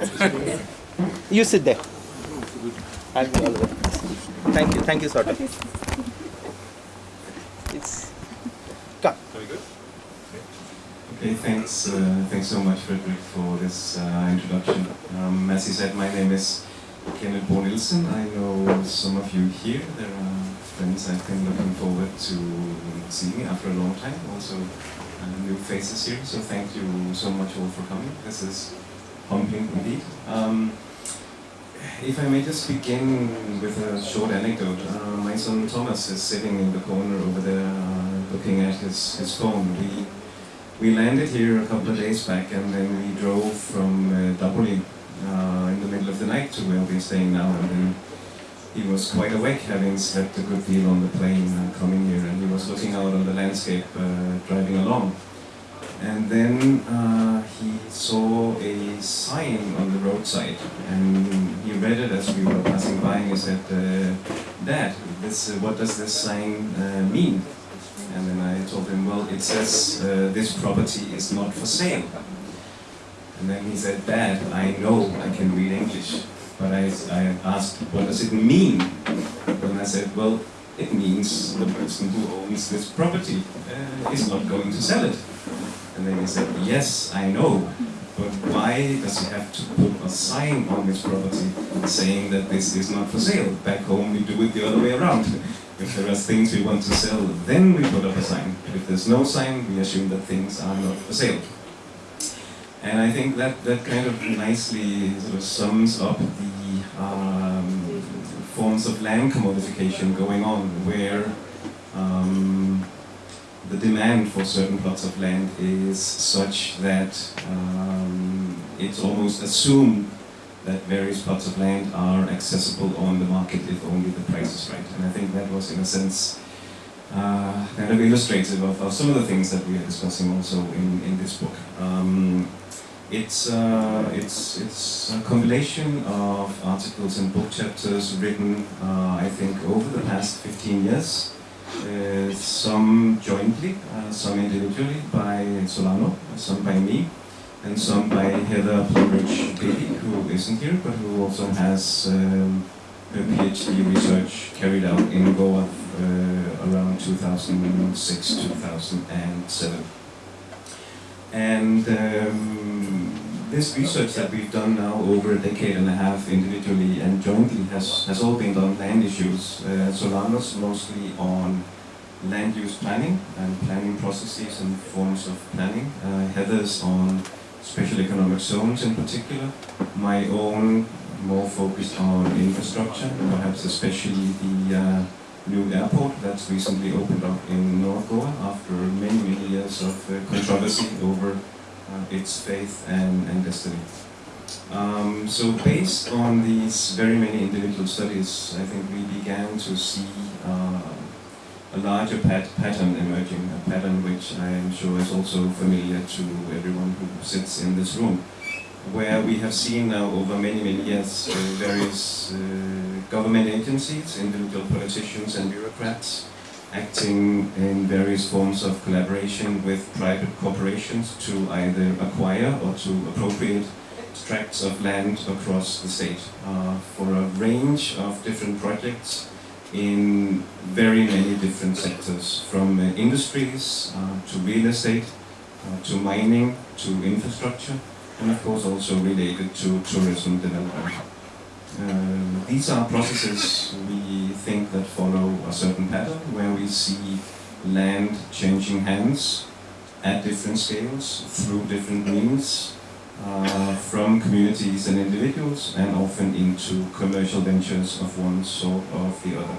You sit there. I'll do all the way. Thank you, thank you, sort of. It's come. Very good. Okay, thanks, uh, thanks so much, Frederick, for this uh, introduction. Um, as he said, my name is Kenneth Bo Nielsen. I know some of you here. There are friends I've been looking forward to seeing after a long time. Also, uh, new faces here. So thank you so much all for coming. This is indeed. Um, if I may just begin with a short anecdote. Uh, my son Thomas is sitting in the corner over there uh, looking at his, his phone. We, we landed here a couple of days back and then we drove from uh, uh, in the middle of the night to where we're staying now. And then he was quite awake, having slept a good deal on the plane uh, coming here. And he was looking out on the landscape uh, driving along. And then uh, he saw a sign on the roadside, and he read it as we were passing by, and he said, uh, Dad, this, uh, what does this sign uh, mean? And then I told him, well, it says uh, this property is not for sale. And then he said, Dad, I know I can read English, but I, I asked, what does it mean? And I said, well, it means the person who owns this property uh, is not going to sell it. And then he said, yes, I know, but why does he have to put a sign on this property saying that this is not for sale? Back home we do it the other way around. If there are things we want to sell, then we put up a sign. If there's no sign, we assume that things are not for sale. And I think that, that kind of nicely sort of sums up the um, forms of land commodification going on, where um, the demand for certain plots of land is such that um, it's almost assumed that various plots of land are accessible on the market if only the price is right. And I think that was, in a sense, uh, kind of illustrative of, of, some of the things that we are discussing also in, in this book. Um, it's, uh, it's, it's a compilation of articles and book chapters written, uh, I think, over the past 15 years. Uh, some jointly, uh, some individually by Solano, some by me, and some by Heather Plumridge who isn't here, but who also has um, her PhD research carried out in Goa uh, around 2006-2007. And um, this research that we've done now over a decade and a half individually and jointly has, has all been on land issues. Uh, Solanos mostly on land use planning and planning processes and forms of planning. Uh, Heather's on special economic zones in particular. My own more focused on infrastructure, perhaps especially the uh, new airport that's recently opened up in North Goa after many, many years of uh, controversy over its faith and, and destiny. Um, so based on these very many individual studies, I think we began to see uh, a larger pat pattern emerging, a pattern which I am sure is also familiar to everyone who sits in this room, where we have seen now over many, many years uh, various uh, government agencies, individual politicians and bureaucrats acting in various forms of collaboration with private corporations to either acquire or to appropriate tracts of land across the state uh, for a range of different projects in very many different sectors, from uh, industries uh, to real estate, uh, to mining, to infrastructure, and of course also related to tourism development. Uh, these are processes we think that follow a certain pattern where we see land changing hands at different scales through different means uh, from communities and individuals and often into commercial ventures of one sort or the other.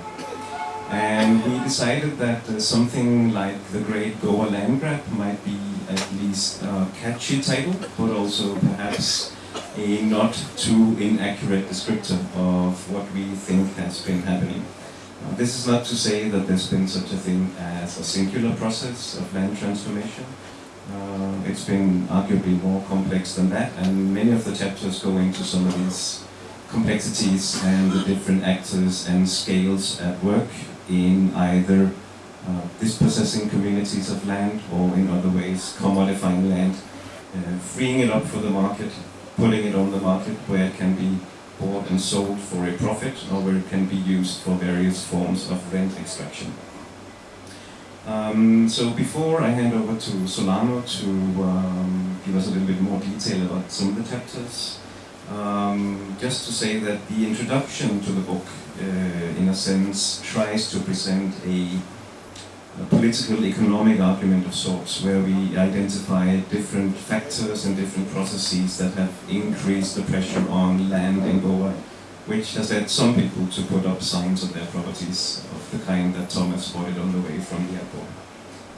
And we decided that uh, something like the Great Goa Land Grab might be at least a catchy title, but also perhaps a not too inaccurate descriptor of what we think has been happening. This is not to say that there's been such a thing as a singular process of land transformation. Uh, it's been arguably more complex than that, and many of the chapters go into some of these complexities and the different actors and scales at work in either uh, dispossessing communities of land or in other ways commodifying land, uh, freeing it up for the market, putting it on the market where it can be bought and sold for a profit or where it can be used for various forms of rent extraction. Um, so before I hand over to Solano to um, give us a little bit more detail about some of the chapters, um, just to say that the introduction to the book, uh, in a sense, tries to present a, a, political economic argument of sorts, where we identify different factors and different processes that have increased the pressure on land in Goa which has led some people to put up signs of their properties of the kind that Thomas spotted on the way from the airport.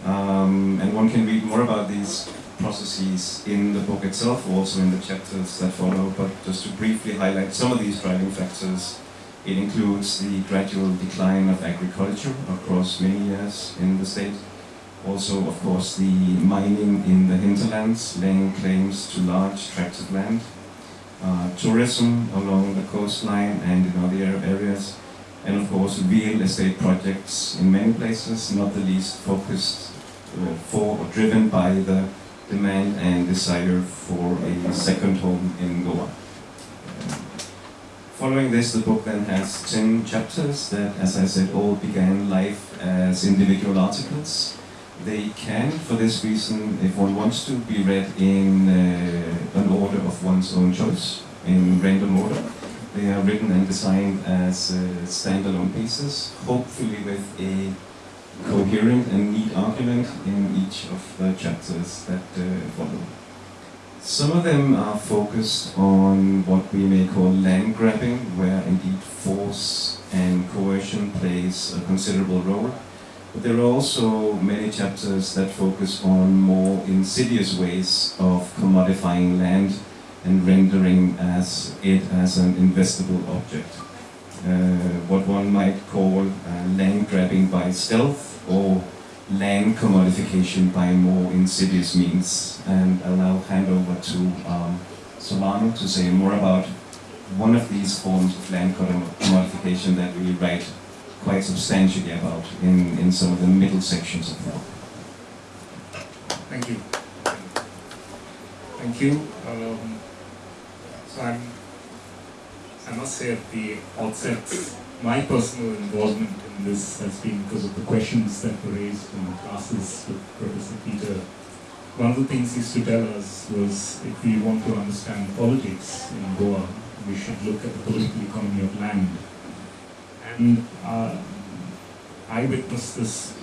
Um, and one can read more about these processes in the book itself, or also in the chapters that follow, but just to briefly highlight some of these driving factors, it includes the gradual decline of agriculture across many years in the state. Also, of course, the mining in the hinterlands, laying claims to large tracts of land, uh, tourism along the coastline and in other areas, and of course real estate projects in many places, not the least focused uh, for or driven by the demand and desire for a second home in Goa. Following this, the book then has 10 chapters that, as I said, all began life as individual articles they can, for this reason, if one wants to, be read in uh, an order of one's own choice, in random order. They are written and designed as uh, standalone pieces, hopefully with a coherent and neat argument in each of the chapters that uh, follow. Some of them are focused on what we may call land grabbing, where indeed force and coercion plays a considerable role but there are also many chapters that focus on more insidious ways of commodifying land and rendering as it as an investable object. Uh, what one might call uh, land grabbing by stealth or land commodification by more insidious means. And I'll now hand over to um, Solano to say more about one of these forms of land commodification that we write quite substantially about in, in some of the middle sections of the book. Thank you. Thank you. Um, so I'm, I must say at the outset, my personal involvement in this has been because of the questions that were raised in the classes with Professor Peter. One of the things he used to tell us was if we want to understand politics in Goa, we should look at the political economy of land and uh, I witnessed this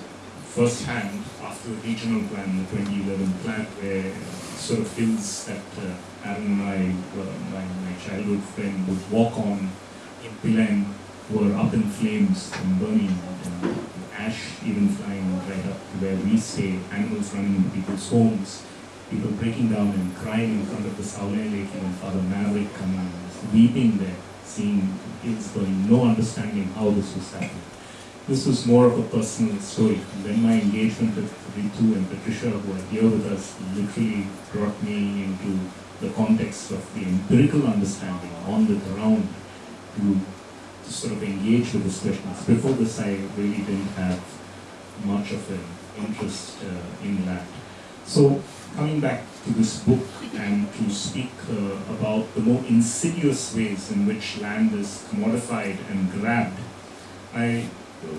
firsthand after the regional plan, the 2011 plan, where sort of hills that uh, Aaron and I, uh, my, my childhood friend, would walk on in Pilem were up in flames and burning, and ash even flying right up to where we stay, animals running into people's homes, people breaking down and crying in front of the Saule Lake, and Father Maverick coming, weeping there seeing kids going, no understanding how this was happening. This was more of a personal story. Then my engagement with Ritu and Patricia, who are here with us, literally brought me into the context of the empirical understanding on the ground to sort of engage with these questions. Before this, I really didn't have much of an interest uh, in that. So coming back to this book and to speak uh, about the more insidious ways in which land is commodified and grabbed, I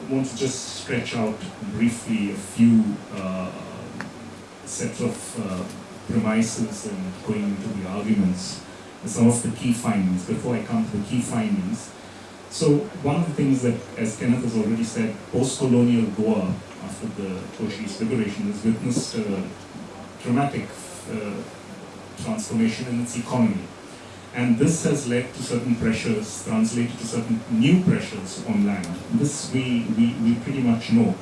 want to just stretch out briefly a few uh, sets of uh, premises and going into the arguments, some of the key findings, before I come to the key findings. So one of the things that, as Kenneth has already said, post-colonial Goa, after the Portuguese liberation, has witnessed uh, dramatic uh, transformation in its economy. And this has led to certain pressures, translated to certain new pressures on land. This we, we, we pretty much know.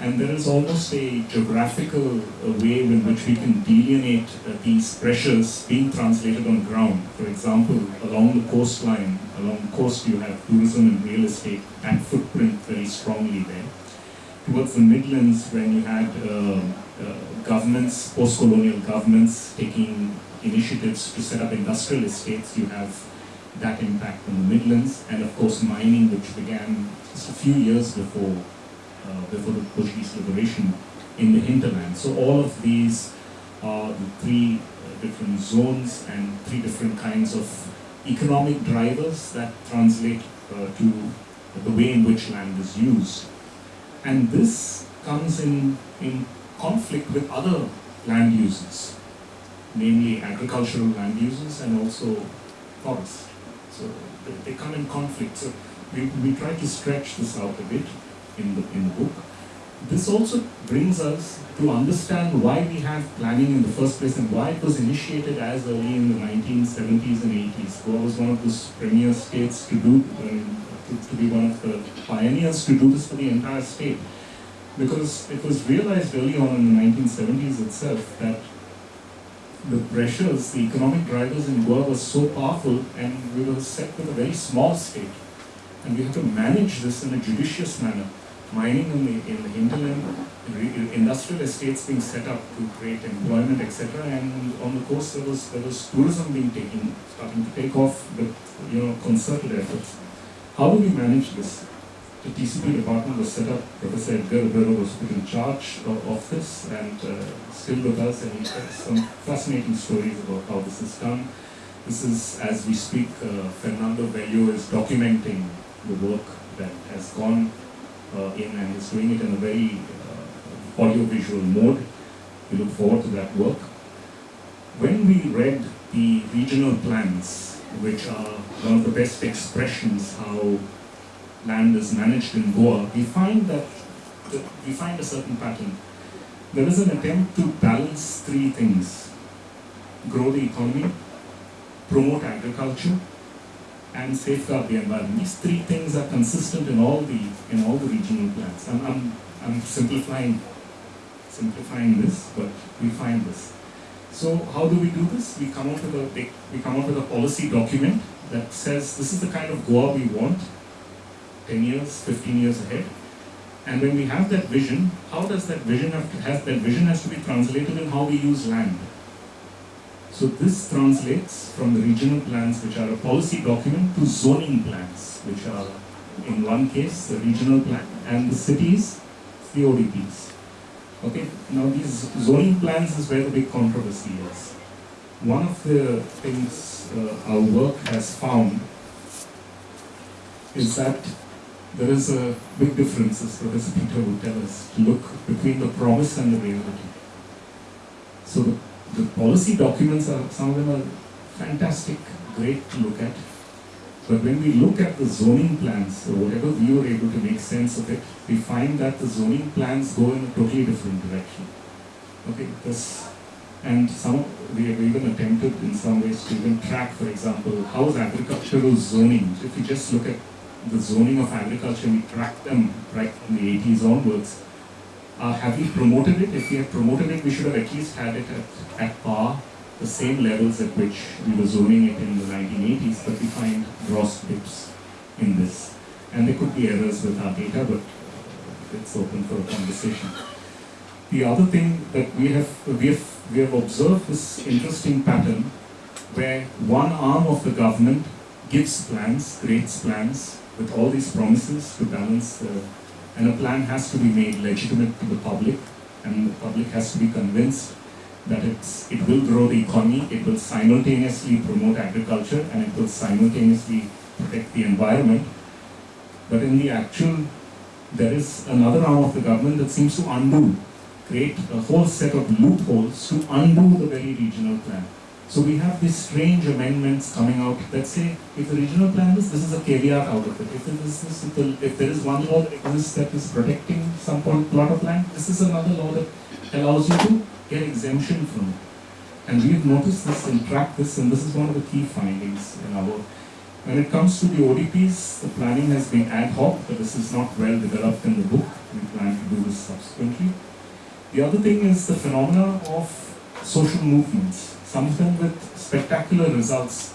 And there is almost a geographical uh, way in which we can delineate uh, these pressures being translated on ground. For example, along the coastline, along the coast you have tourism and real estate, that footprint very strongly there. Towards the Midlands, when you had uh, uh, governments, post-colonial governments taking initiatives to set up industrial estates, you have that impact on the Midlands, and of course mining, which began just a few years before, before the Portuguese liberation in the hinterland. So all of these are the three different zones and three different kinds of economic drivers that translate uh, to the way in which land is used. And this comes in, in conflict with other land uses, namely agricultural land uses and also forest. So they, they come in conflict. So we, we try to stretch this out a bit in the, in the book. This also brings us to understand why we have planning in the first place and why it was initiated as early in the 1970s and 80s. Goa was one of the premier states to do, uh, to, to be one of the pioneers to do this for the entire state. Because it was realized early on in the 1970s itself that the pressures, the economic drivers in Goa were so powerful and we were set with a very small state. And we had to manage this in a judicious manner. Mining in the, in the hinterland, industrial estates being set up to create employment, etc. And on the coast there was there was tourism being taken, starting to take off with you know concerted efforts. How do we manage this? The TCP department was set up. Professor Edgar Ribeiro was put in charge of, this and uh, still with us, and he has some fascinating stories about how this is done. This is, as we speak, uh, Fernando Velho is documenting the work that has gone in and is doing it in a very uh, audio-visual mode. We look forward to that work. When we read the regional plans, which are one of the best expressions how land is managed in Goa, we find that that we find a certain pattern. There is an attempt to balance three things: grow the economy, promote agriculture, and safeguard the environment. These three things are consistent in all the in all the regional plans. I'm, I'm, I'm simplifying simplifying this, but we find this. So how do we do this? We come up with a we come up with a policy document that says this is the kind of Goa we want, 10 years, 15 years ahead. And when we have that vision, how does that vision have to, has that vision has to be translated in how we use land? So this translates from the regional plans, which are a policy document, to zoning plans, which are in one case the regional plan, and the cities, the ODPs. Okay, now these zoning plans is where the big controversy is. One of the things uh, our work has found is that there is a big difference, as Professor Peter would tell us, to look between the promise and the reality. So the, the policy documents are, some of them are fantastic, great to look at. But when we look at the zoning plans, or whatever we were able to make sense of it, we find that the zoning plans go in a totally different direction. Okay, this, and some we have even attempted in some ways to even track, for example, how is agricultural zoning. If you just look at the zoning of agriculture, we track them right from the 80s onwards. Uh, have we promoted it? If we have promoted it, we should have at least had it at, at par, the same levels at which we were zoning it in the 1980s, but we find gross dips in this. And there could be errors with our data, but it's open for a conversation. The other thing that we have, we have, we have observed this interesting pattern where one arm of the government gives plans, creates plans with all these promises to balance, uh, and a plan has to be made legitimate to the public, and the public has to be convinced that it's, it will grow the economy, it will simultaneously promote agriculture, and it will simultaneously protect the environment. But in the actual, there is another arm of the government that seems to undo, create a whole set of loopholes to undo the very regional plan. So we have these strange amendments coming out that say, if the regional plan is, this is a caveat out of it. If, it is, if, the, if there is one law that exists that is protecting some plot of land, this is another law that allows you to get exemption from it. And we've noticed this and tracked this, and this is one of the key findings in our work. When it comes to the ODPs, the planning has been ad hoc, but this is not well developed in the book. We plan to do this subsequently. The other thing is the phenomena of social movements, some of them with spectacular results.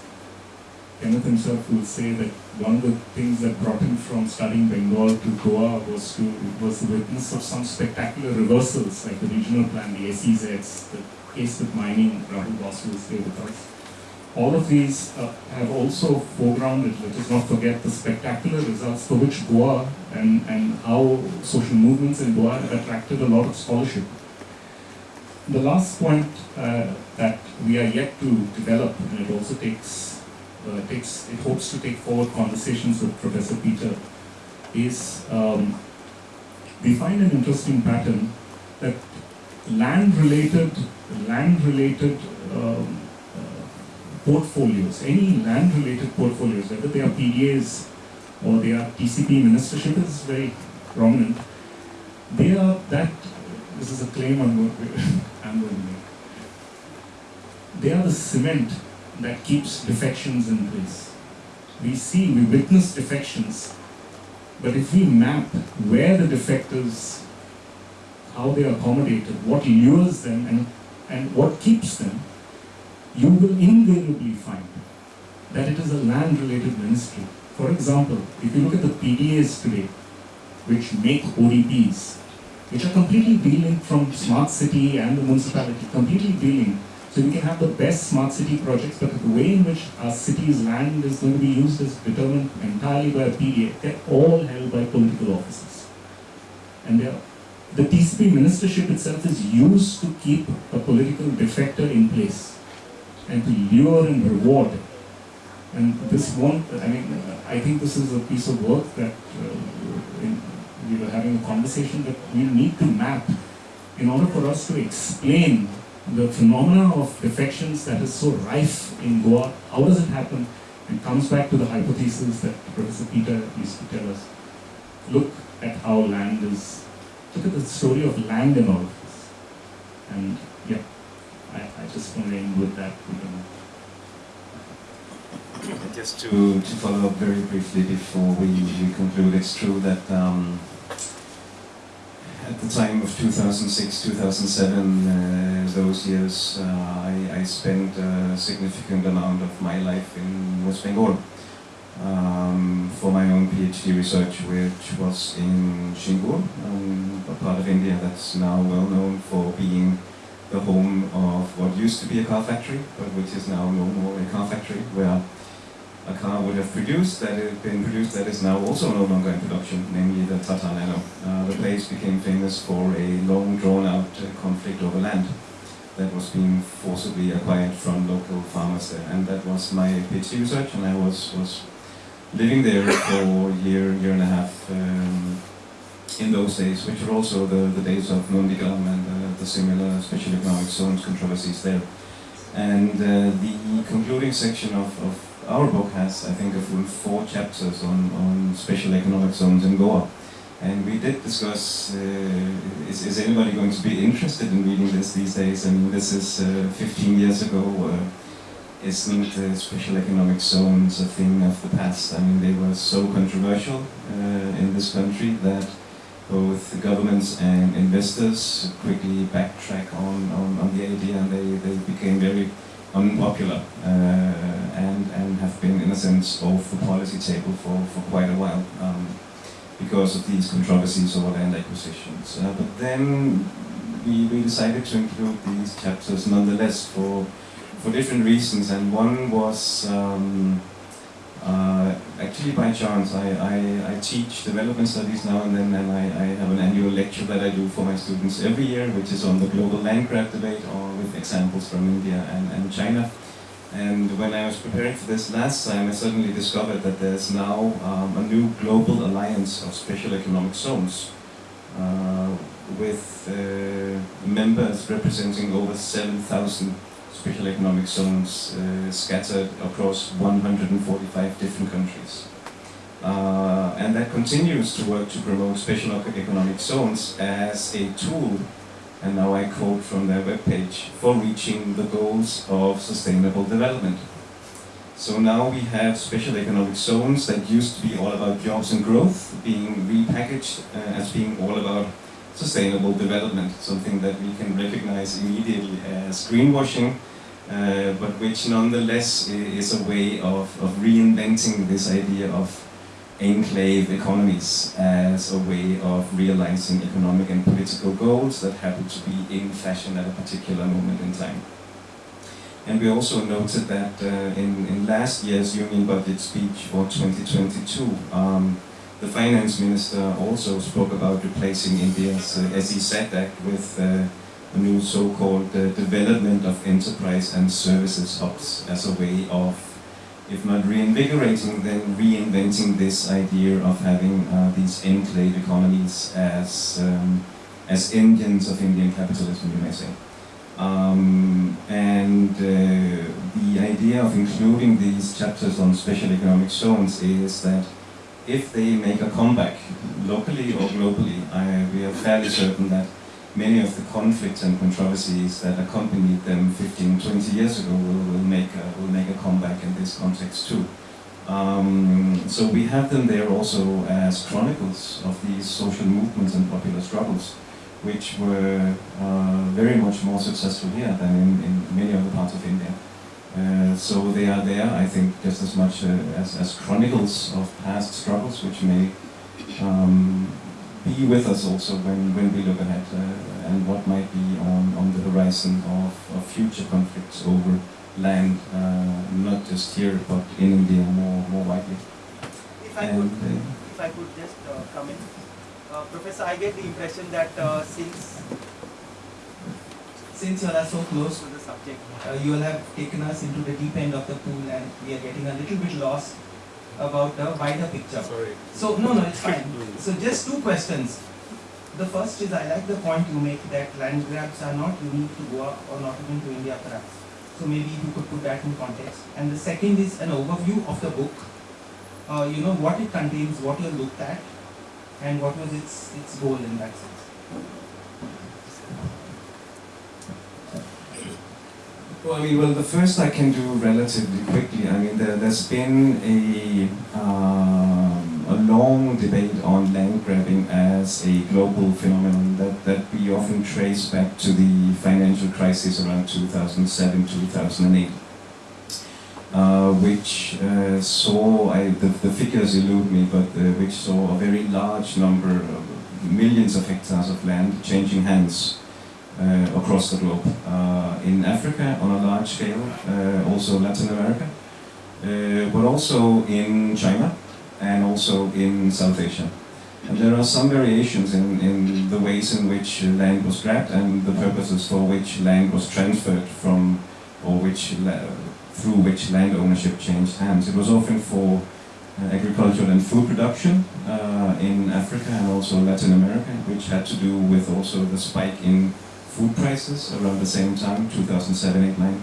Kenneth himself will say that one of the things that brought him from studying Bengal to Goa was to was the witness of some spectacular reversals, like the regional plan, the SEZs, the case with mining, Rahul Basu will stay with us. All of these uh, have also foregrounded, let us not forget the spectacular results for which Goa and, and how social movements in Goa have attracted a lot of scholarship. The last point uh, that we are yet to develop, and it also takes, uh, takes it hopes to take forward conversations with Professor Peter, is um, we find an interesting pattern that land-related, land-related um, uh, portfolios, any land-related portfolios, whether they are PDAs or they are TCP ministership is very prominent. They are that. This is a claim I'm going, They are the cement that keeps defections in place. We see, we witness defections, but if we map where the defectors, how they are accommodated, what lures them, and, and what keeps them, you will invariably find that it is a land-related ministry. For example, if you look at the PDAs today, which make ODPs, which are completely de-linked from smart city and the municipality, completely de-linked. So we can have the best smart city projects, but the way in which our city's land is going to be used is determined entirely by a PDA. They're all held by political offices. And the TCP ministership itself is used to keep a political defector in place and to lure and reward. And this one, I mean, I think this is a piece of work that uh, in, we were having a conversation that we need to map in order for us to explain the phenomena of defections that is so rife in Goa. How does it happen? It comes back to the hypothesis that Professor Peter used to tell us. Look at how land is, look at the story of land in all of this. And yeah, I, I just want to end with that. Just to, to follow up very briefly before we, we conclude, it's true that um, at the time of 2006, 2007, uh, those years, uh, I, I, spent a significant amount of my life in West Bengal. Um, for my own PhD research, which was in Singur, um, a part of India that's now well known for being the home of what used to be a car factory, but which is now no more a car factory, where a car would have produced that had been produced that is now also no longer in production, namely the Tata Nano. Uh, the place became famous for a long drawn-out uh, conflict over land that was being forcibly acquired from local farmers there. And that was my PhD research, and I was, was living there for a year, year and a half um, in those days, which were also the, the days of Nandigram and uh, the similar special economic zones controversies there. And uh, the concluding section of, of our book has, I think, a full four chapters on, on special economic zones in Goa. And we did discuss, uh, is, is anybody going to be interested in reading this these days? I mean, this is uh, 15 years ago. Uh, isn't uh, special economic zones a thing of the past? I mean, they were so controversial uh, in this country that both the governments and investors quickly backtrack on, on, on the idea and they, they became very unpopular uh, and, and have been, in a sense, off the policy table for, for quite a while um, because of these controversies over land acquisitions. Uh, but then we, we decided to include these chapters nonetheless for, for different reasons, and one was um, uh, actually by chance. I, I, I, teach development studies now and then, and I, I, have an annual lecture that I do for my students every year, which is on the global land grab debate, or with examples from India and, and China. And when I was preparing for this last time, I suddenly discovered that there's now um, a new global alliance of special economic zones, uh, with uh, members representing over 7,000 special economic zones uh, scattered across 145 different countries. Uh, and that continues to work to promote special economic zones as a tool, and now I quote from their webpage, for reaching the goals of sustainable development. So now we have special economic zones that used to be all about jobs and growth being repackaged uh, as being all about sustainable development, something that we can recognize immediately as greenwashing, uh, but which nonetheless is a way of, of reinventing this idea of enclave economies as a way of realizing economic and political goals that happen to be in fashion at a particular moment in time. And we also noted that uh, in, in last year's Union Budget speech for 2022, um, the finance minister also spoke about replacing India's uh, SEZ Act with uh, a new so-called development of enterprise and services hubs as a way of, if not reinvigorating, then reinventing this idea of having uh, these enclave economies as um, as engines of Indian capitalism, you may say. Um, and uh, the idea of including these chapters on special economic zones is that if they make a comeback, locally or globally, I, we are fairly certain that many of the conflicts and controversies that accompanied them 15, 20 years ago will, will, make, a, will make a comeback in this context too. Um, so we have them there also as chronicles of these social movements and popular struggles which were uh, very much more successful here than in, in many other parts of India. Uh, so they are there, I think, just as much uh, as, as chronicles of past struggles, which may um, be with us also when, when we look ahead uh, and what might be on, on the horizon of, of future conflicts over land, uh, not just here, but in India more, more widely. If I And, could, uh, if I could just uh, come in, uh, Professor, I get the impression that uh, since since you are so close to the subject, uh, you will have taken us into the deep end of the pool, and we are getting a little bit lost about the wider picture. Sorry. So no, no, it's fine. So just two questions. The first is I like the point you make that land grabs are not unique to Goa or not even to India perhaps. So maybe you could put that in context. And the second is an overview of the book. Uh, you know what it contains, what you looked at, and what was its its goal in that sense. Well, I mean, well, the first I can do relatively quickly. I mean, there, there's been a um, a long debate on land grabbing as a global phenomenon that, that we often trace back to the financial crisis around 2007, 2008. Uh, which uh, saw, I, the, the figures elude me, but uh, which saw a very large number of millions of hectares of land changing hands across the globe. Uh, in Africa on a large scale, uh, also Latin America, uh, but also in China and also in South Asia. And there are some variations in, in the ways in which land was grabbed and the purposes for which land was transferred from, or which through which land ownership changed hands. It was often for uh, agricultural and food production uh, in Africa and also Latin America, which had to do with also the spike in food prices around the same time, 2007, 8, 9.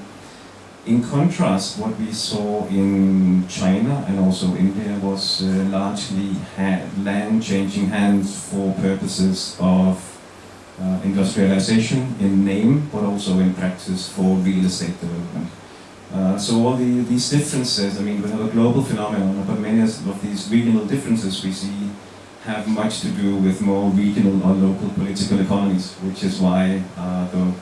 In contrast, what we saw in China and also India was uh, largely land changing hands for purposes of uh, industrialization in name, but also in practice for real estate development. Uh, so all the, these differences, I mean, we have a global phenomenon, but many of these regional differences we see have much to do with more regional or local political economies, which is why uh, the,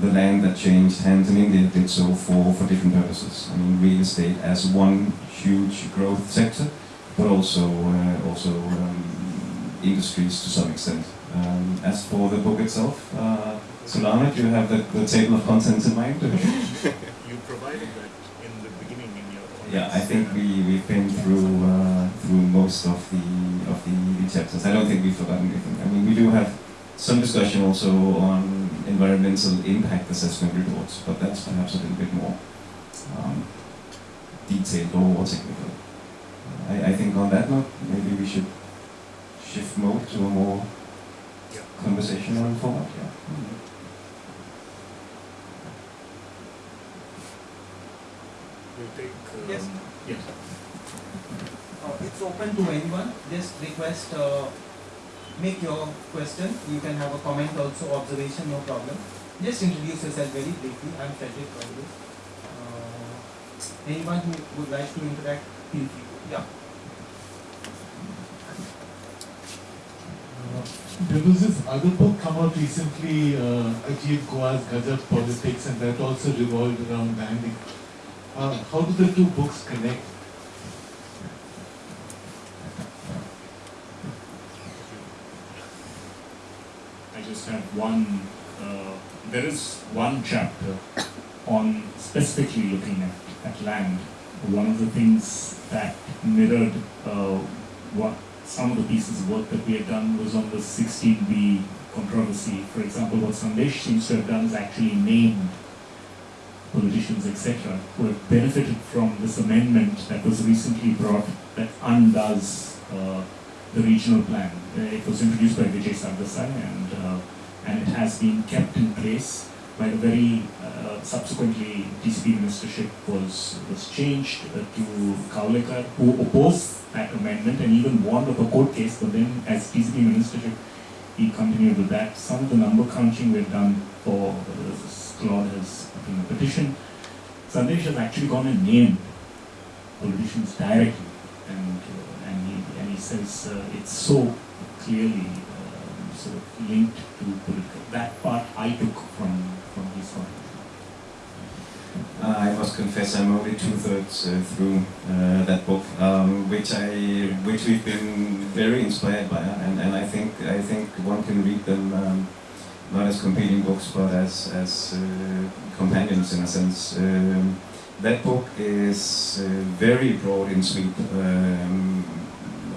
the land that changed hands in India did so for, for different purposes. I mean, real estate as one huge growth sector, but also, uh, also um, industries to some extent. Um, as for the book itself, uh, Solano, do you have the, the table of contents in mind? You provided that in the beginning in your Yeah, I think we, we've been through uh, through most of the of the, the chapters. I don't think we've forgotten anything. I mean, we do have some discussion also on environmental impact assessment reports, but that's perhaps a little bit more um, detailed or, or technical. I, I think on that note, maybe we should shift mode to a more Yeah. conversational format. Yeah. We'll take. Yes. Yes. Uh, it's open to anyone. Just request, uh, make your question. You can have a comment also, observation, no problem. Just introduce yourself very briefly. I'm Frederick Congress. Uh, anyone who would like to interact, feel free. Yeah. Uh, There was this other book come out recently, uh, Ajit Goa's Gajab Politics, and that also revolved around landing. Uh, how do the two books connect? I just have one. Uh, there is one chapter on specifically looking at, at land. One of the things that mirrored uh, what some of the pieces of work that we had done was on the 16B controversy. For example, what Sandesh seems to have done is actually named politicians, etc., who have benefited from this amendment that was recently brought that undoes uh, the regional plan. Uh, it was introduced by Vijay Sardesai and, uh, and it has been kept in place by the very uh, subsequently TCP ministership was was changed uh, to Kavlekar, who opposed that amendment and even won of a court case. But then, as TCP ministership, he continued with that. Some of the number crunching we've done for uh, clause has been a petition. Sandesh has actually gone and named politicians directly, and uh, and he and he says uh, it's so clearly um, sort of linked to political. That part I took from from his point. Uh, I must confess, I'm only two thirds uh, through uh, that book, um, which I, which we've been very inspired by, uh, and, and I think I think one can read them um, not as competing books, but as as uh, companions in a sense. Um, that book is uh, very broad in sweep. Um,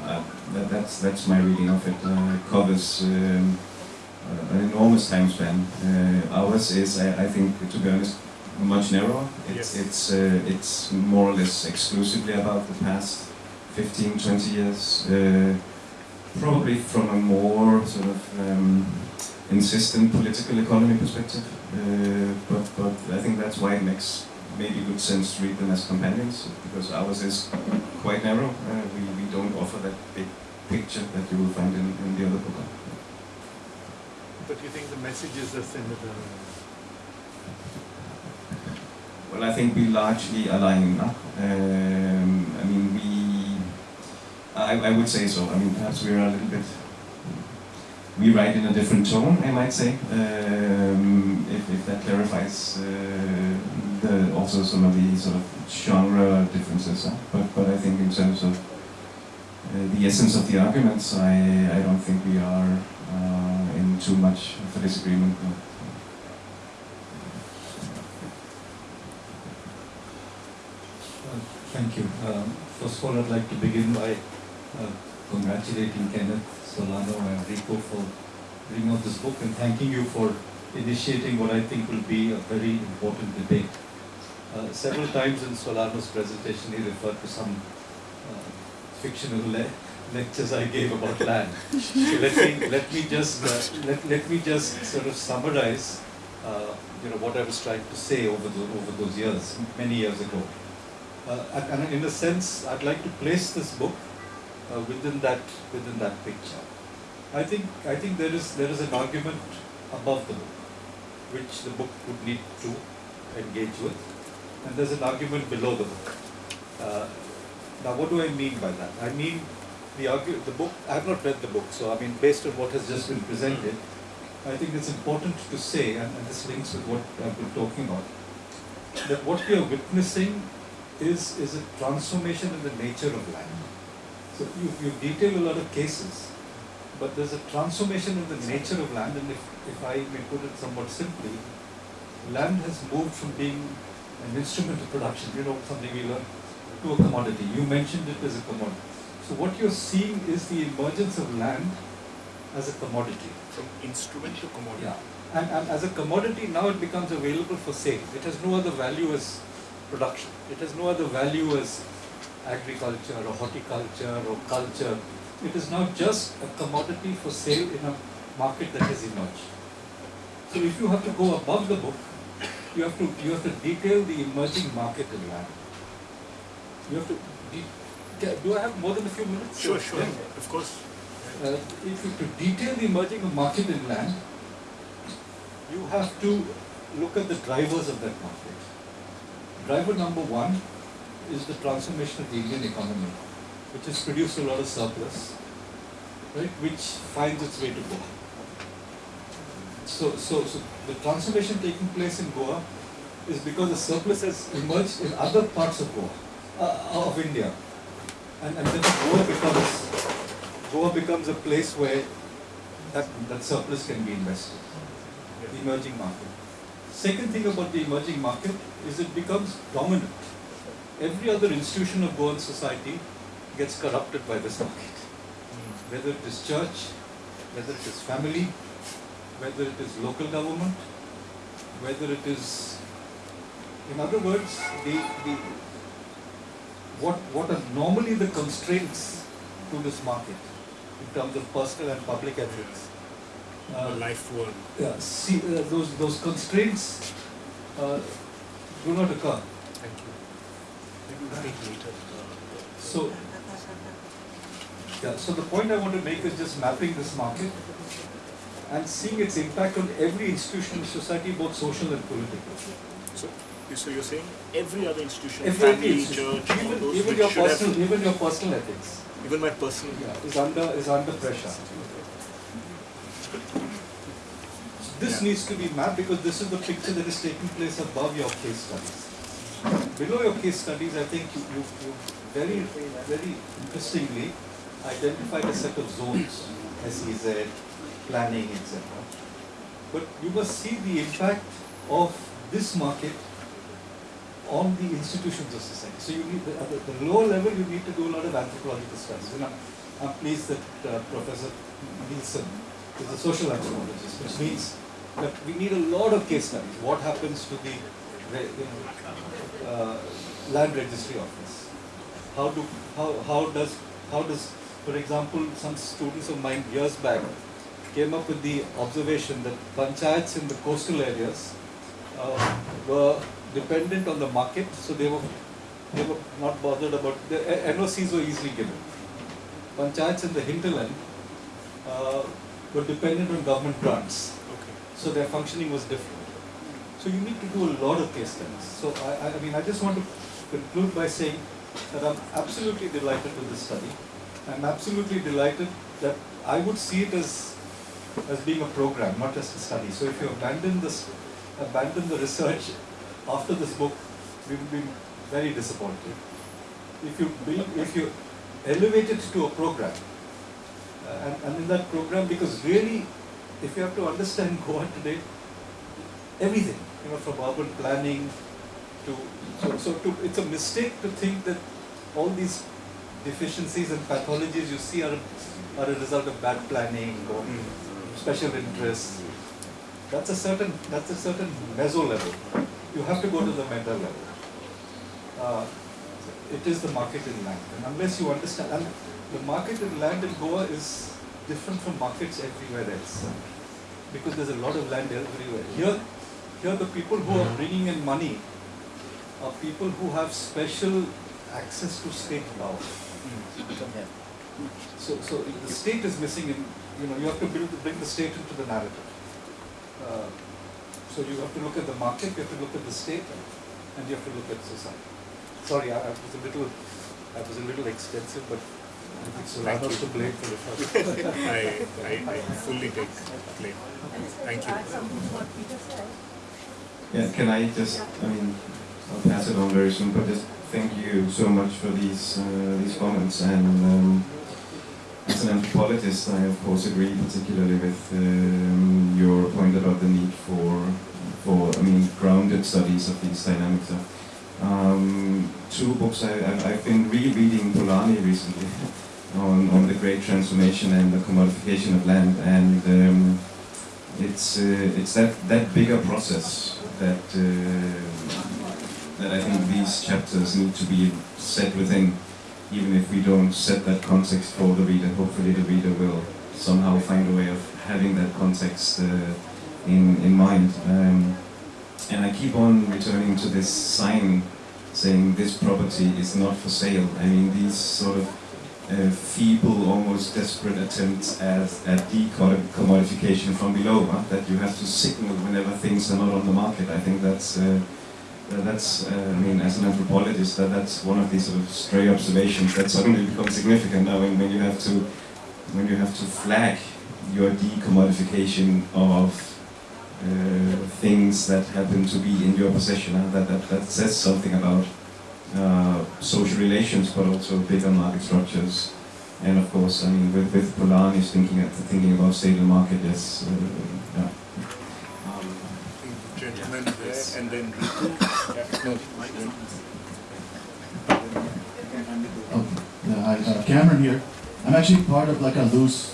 uh, that, that's that's my reading of it. Uh, covers. Um, uh, an enormous time span. Uh, ours is, I, I think, to be honest, much narrower. It's Yes. it's uh, it's more or less exclusively about the past 15, 20 years. Uh, probably from a more sort of um, insistent political economy perspective. Uh, but but I think that's why it makes maybe good sense to read them as companions because ours is quite narrow. Uh, we we don't offer that big picture that you will find in, in the other book. But you think the messages are similar? Well, I think we largely align. no? Um, I mean, we. I, I would say so. I mean, perhaps we're a little bit. We write in a different tone, I might say, um, if, if that clarifies uh, the also some of the sort of genre differences. huh? But but I think in terms of uh, the essence of the arguments, I I don't think we are uh, in too much of a disagreement. Thank you. Um, First of all, I'd like to begin by uh, congratulating Kenneth Solano and Rico for bringing out this book and thanking you for initiating what I think will be a very important debate. Uh, Several times in Solano's presentation, he referred to some uh, fictional le- lectures I gave about land. So let me, let me just, uh, let, let me just sort of summarize, uh, you know, what I was trying to say over the, over those years, many years ago. Uh, and, in a sense, I'd like to place this book uh, within that within that picture. I think I think there is there is an argument above the book, which the book would need to engage with, and there's an argument below the book. Uh, now, what do I mean by that? I mean the argu- the book. I have not read the book, so I mean based on what has just been presented, I think it's important to say, and, and this links with what I've been talking about, that what we are witnessing is, is a transformation in the nature of land. So you, you detail a lot of cases, but there's a transformation in the nature of land, and if, if I may put it somewhat simply, land has moved from being an instrument of production, you know, something we learn, to a commodity. You mentioned it as a commodity. So what you're seeing is the emergence of land as a commodity. From instrument to commodity. Yeah. And, and as a commodity, now it becomes available for sale. It has no other value as production. It has no other value as agriculture or horticulture or culture. It is now just a commodity for sale in a market that has emerged. So if you have to go above the book, you have to you have to detail the emerging market in land. You have to. De- do I have more than a few minutes? Sure, sure, Yeah. of course. Uh, if you to detail the emerging market in land, you have to look at the drivers of that market. Driver number one is the transformation of the Indian economy, which has produced a lot of surplus, right, which finds its way to Goa. So, so, so the transformation taking place in Goa is because the surplus has emerged in other parts of Goa, uh, of India, and, and then Goa becomes Goa becomes a place where that, that surplus can be invested, the emerging market. Second thing about the emerging market is it becomes dominant. Every other institution of Goan society gets corrupted by this market. Whether it is church, whether it is family, whether it is local government, whether it is, in other words, the, the, what, what are normally the constraints to this market in terms of personal and public ethics. Uh, life world. yeah, see, uh, those, those constraints uh, do not occur. Thank you. Maybe we'll speak later. So, yeah, so the point I want to make is just mapping this market and seeing its impact on every institution in society, both social and political. So, so you're saying every other institution, Every family, institution, church, even, even your should have- personal, even your personal ethics, even my personal. yeah, is under is under pressure. This Yeah. needs to be mapped because this is the picture that is taking place above your case studies. Below your case studies, I think you, you, you very, very interestingly identified a set of zones, SEZ, planning, etc. But you must see the impact of this market on the institutions of society. So you need, at the, the lower level, you need to do a lot of anthropological studies. And I'm, I'm pleased that uh, Professor Nielsen is a social anthropologist, which means that we need a lot of case studies. What happens to the you know, uh, land registry office? How do how how does how does for example some students of mine years back came up with the observation that panchayats in the coastal areas uh, were dependent on the market, so they were they were not bothered about the uh, NOCs were easily given. Panchayats in the hinterland uh, were dependent on government grants, Okay. so their functioning was different. So you need to do a lot of case studies. So I, I- I mean, I just want to conclude by saying that I'm absolutely delighted with this study. I'm absolutely delighted that I would see it as as being a program, not just a study. So if you abandon this, abandon the research after this book, we will be very disappointed. If you build, if you elevate it to a program, uh, and, and in that program, because really, if you have to understand Goa today, everything, you know, from urban planning to, so, so to, it's a mistake to think that all these deficiencies and pathologies you see are, are a result of bad planning or special interests. That's a certain, that's a certain meso level. You have to go to the meta level. Uh, it is the market in land. And unless you understand, and the market in land in Goa is different from markets everywhere else. Because there's a lot of land everywhere. Here, here the people who are bringing in money are people who have special access to state power. So, so the state is missing in, you know, you have to build, bring the state into the narrative. Uh, so you have to look at the market, you have to look at the state, and you have to look at society. Sorry, I, I was a little, I was a little extensive, but I think Thank Solano's you. to blame for the first. I, I, I fully take blame. Thank you. Yeah, can I just, I mean, I'll pass it on very soon, but just thank you so much for these uh, these comments. And um, as an anthropologist, I of course agree particularly with um, your point about the need for for I mean grounded studies of these dynamics. Um, two books I, I've been rereading Polanyi recently on on the great transformation and the commodification of land and. Um, it's uh, it's that that bigger process that uh, that I think these chapters need to be set within, even if we don't set that context for the reader. Hopefully, the reader will somehow find a way of having that context uh, in in mind. Um, and I keep on returning to this sign saying this property is not for sale. I mean, these sort of uh, feeble, almost desperate attempts at, at decommodification from below, huh? that you have to signal whenever things are not on the market. I think that's, uh, that's uh, I mean, as an anthropologist, that, that's one of these sort of stray observations that suddenly becomes significant now when, when you have to when you have to flag your decommodification of uh, things that happen to be in your possession. huh? That, that, that says something about uh, social relations, but also bigger market structures. And of course, I mean, with, with Polanyi's thinking at, thinking about state and market, yes. Uh, yeah. Um, there, and then Ritu. No, hi, uh, Cameron here. I'm actually part of like a loose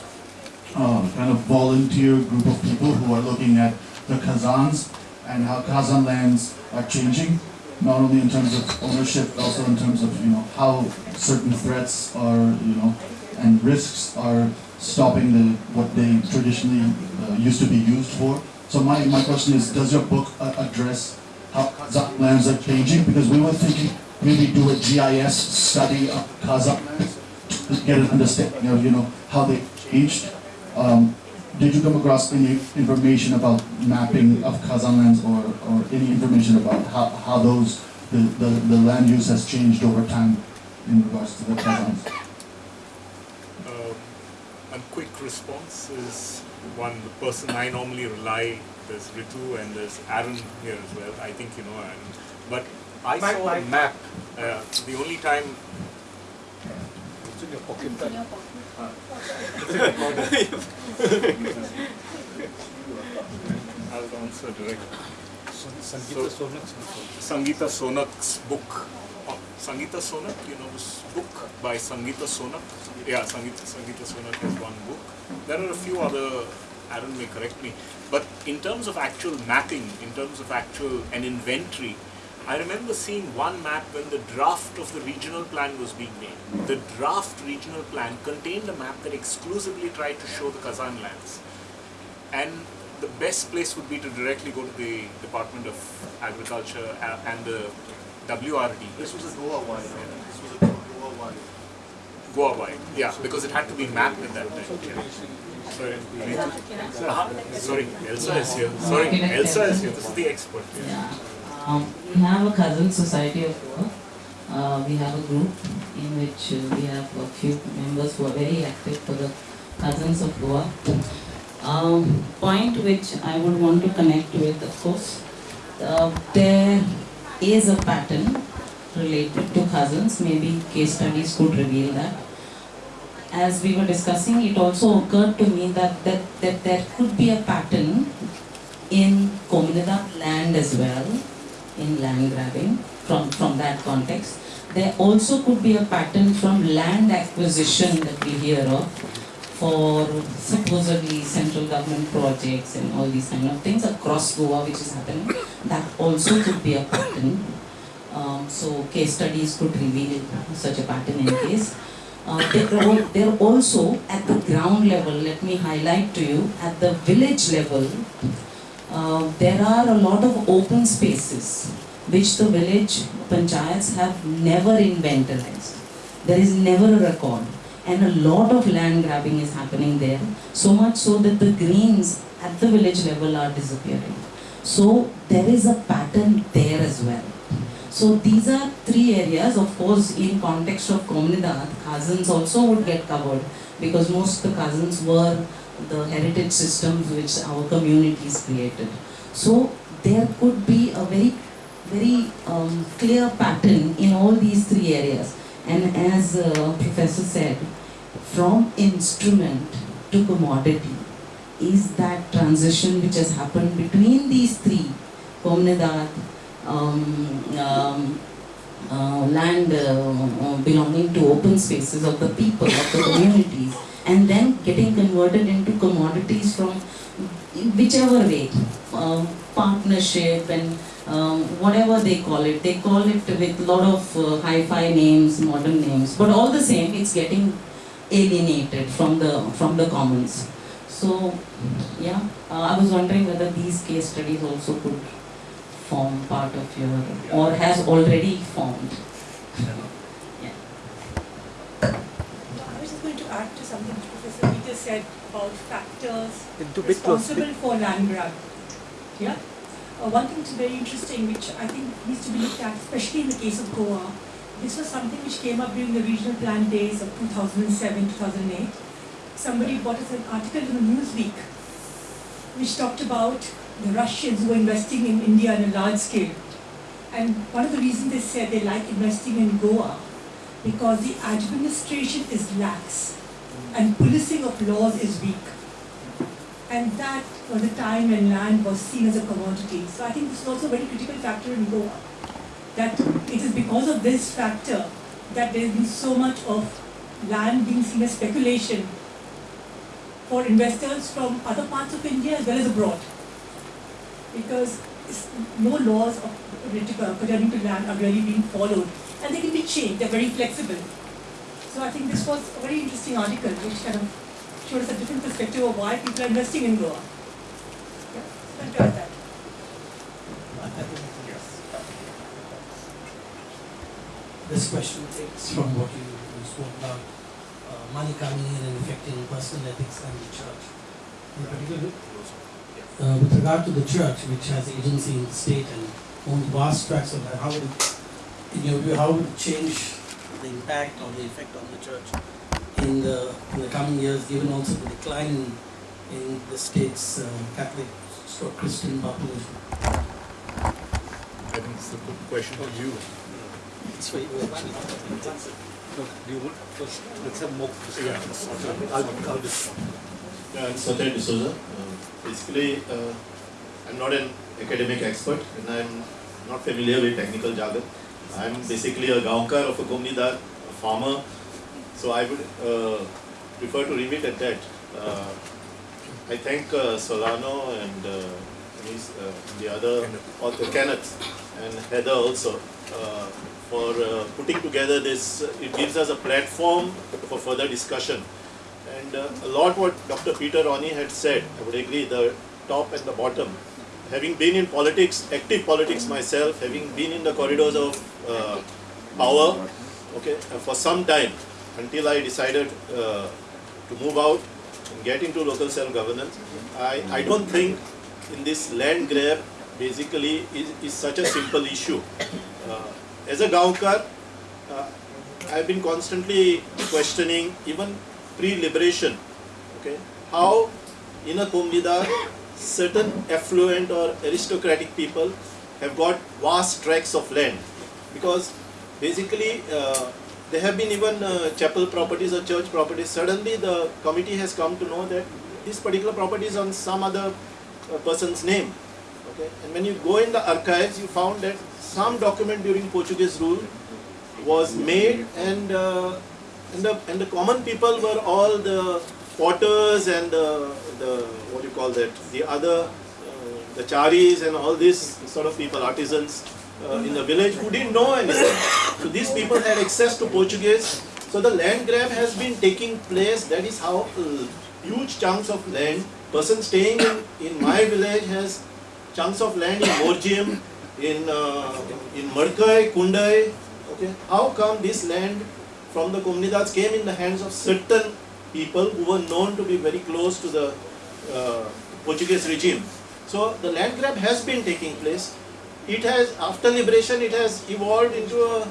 uh, kind of volunteer group of people who are looking at the Khazans and how Khazan lands are changing, not only in terms of ownership, also in terms of you know how certain threats are you know and risks are stopping the what they traditionally uh, used to be used for. So my, my question is, does your book uh, address how Khazan lands are changing? Because we were thinking maybe do a GIS study of Khazan to get an understanding of you know how they changed. Um, did you come across any information about mapping of Khazan lands or, or any information about how, how those the, the, the land use has changed over time in regards to the Khazans? Um, a quick response is one, the person I normally rely, there's Ritu and there's Aaron here as well. I think you know Aaron. But I Mike, saw Mike. a map. Uh, the only time It's in your pocket. I'll answer directly. Sangeeta So- Sonak's Sangeeta Sonak's book. uh, Sangeeta Sonak, you know this book by Sangeeta Sonak? Yeah, Sangeeta, Sangeeta Sonak has one book. There are a few other, Aaron may correct me, but in terms of actual mapping, in terms of actual an inventory, I remember seeing one map when the draft of the regional plan was being made. The draft regional plan contained a map that exclusively tried to show the Khazan lands. And the best place would be to directly go to the Department of Agriculture uh, and the WRD. This was a Goa one. This was a Goa one. Goa wide, yeah, because it had to be mapped at that time. Sorry, uh sorry, Elsa is here. Sorry, Elsa is here. This is the expert. Yeah. Yeah. Um, we have a khazan society of Goa. Uh, we have a group in which uh, we have a few members who are very active for the khazans of Goa. Um, point which I would want to connect with, of course, uh, there is a pattern related to khazans. Maybe case studies could reveal that. As we were discussing, it also occurred to me that, that, that there could be a pattern in Komunidad land as well, in land grabbing from, from that context. There also could be a pattern from land acquisition that we hear of for supposedly central government projects and all these kind of things across Goa which is happening. That also could be a pattern. Um, so case studies could reveal such a pattern in case. Uh, they're, al- they're also at the ground level, let me highlight to you, at the village level, uh, there are a lot of open spaces which the village panchayats have never inventarized. There is never a record. And a lot of land grabbing is happening there, so much so that the greens at the village level are disappearing. So there is a pattern there as well. So these are three areas, of course, in context of Komunidad, khazans also would get covered because most of the khazans were the heritage systems which our communities created. So there could be a very, very um, clear pattern in all these three areas. And as uh, Professor said, from instrument to commodity is that transition which has happened between these three, Komunidad, um, um, uh, land uh, uh, belonging to open spaces of the people, of the communities, and then getting converted into commodities from whichever way, um, partnership and um, whatever they call it. They call it with a lot of uh, hi-fi names, modern names, but all the same, it's getting alienated from the from the commons. So, yeah, uh, I was wondering whether these case studies also could form part of your, or has already formed. Yeah. I was just going to add to something Professor Peter said about factors Into close. responsible for land grab. Yeah. Uh, one thing which is very interesting, which I think needs to be looked at, especially in the case of Goa, this was something which came up during the regional plan days of 2007, 2008. Somebody brought us an article in the Newsweek which talked about the Russians who were investing in India on a large scale. And one of the reasons they said they like investing in Goa because the administration is lax and policing of laws is weak. And that was a time when land was seen as a commodity. So I think this is also a very critical factor in Goa. That it is because of this factor that there has been so much of land being seen as speculation for investors from other parts of India as well as abroad. Because no laws pertaining to land are really being followed and they can be changed, they're very flexible. So I think this was a very interesting article which kind of showed us a different perspective of why people are investing in Goa. Yeah, enjoyed that. This question takes from what you, you spoke about, uh, money coming in and affecting personal ethics and the church. In particular, uh, with regard to the church, which has agency in the state and owns vast tracts of land, how would, it- in your view, how would it change the impact or the effect on the church in the, in the coming years, given also the decline in, in the state's uh, Catholic or Christian population? I think it's a good question to you. It's for you, do you want first, let's have more discussions. I'll, I'll just. Yeah, I'm Satya D'Souza. Uh, basically, uh, I'm not an academic expert and I'm not familiar with technical jargon. I'm basically a gaonkar of a Gomnidar, a farmer. So I would uh, prefer to leave it at that. Uh, I thank uh, Solano and uh, uh, the other author, Kenneth and Heather also for uh, putting together this. It gives us a platform for further discussion. And uh, a lot what Dr. Peter Ronnie had said, I would agree, the top and the bottom. Having been in politics, active politics myself, having been in the corridors of uh, power, okay, uh, for some time, until I decided uh, to move out and get into local self-governance, I, I don't think in this land grab basically is, is such a simple issue. Uh, as a Gaonkar, uh, I've been constantly questioning even pre-liberation, okay, how in a Kumnidar certain affluent or aristocratic people have got vast tracts of land because basically uh, there have been even uh, chapel properties or church properties. Suddenly the committee has come to know that this particular property is on some other uh, person's name. Okay? And when you go in the archives, you found that some document during Portuguese rule was made and, uh, and, the, and the common people were all the potters and the, the what do you call that, the other, uh, the charis and all these sort of people, artisans uh, in the village who didn't know anything. So these people had access to Portuguese. So the land grab has been taking place. That is how uh, huge chunks of land. Person staying in, in my village has chunks of land in Morjiam, in uh, in Markai, Kundai. Okay, how come this land from the Kumnidats came in the hands of certain people who were known to be very close to the uh, Portuguese regime? So the land grab has been taking place. It has after liberation, it has evolved into a,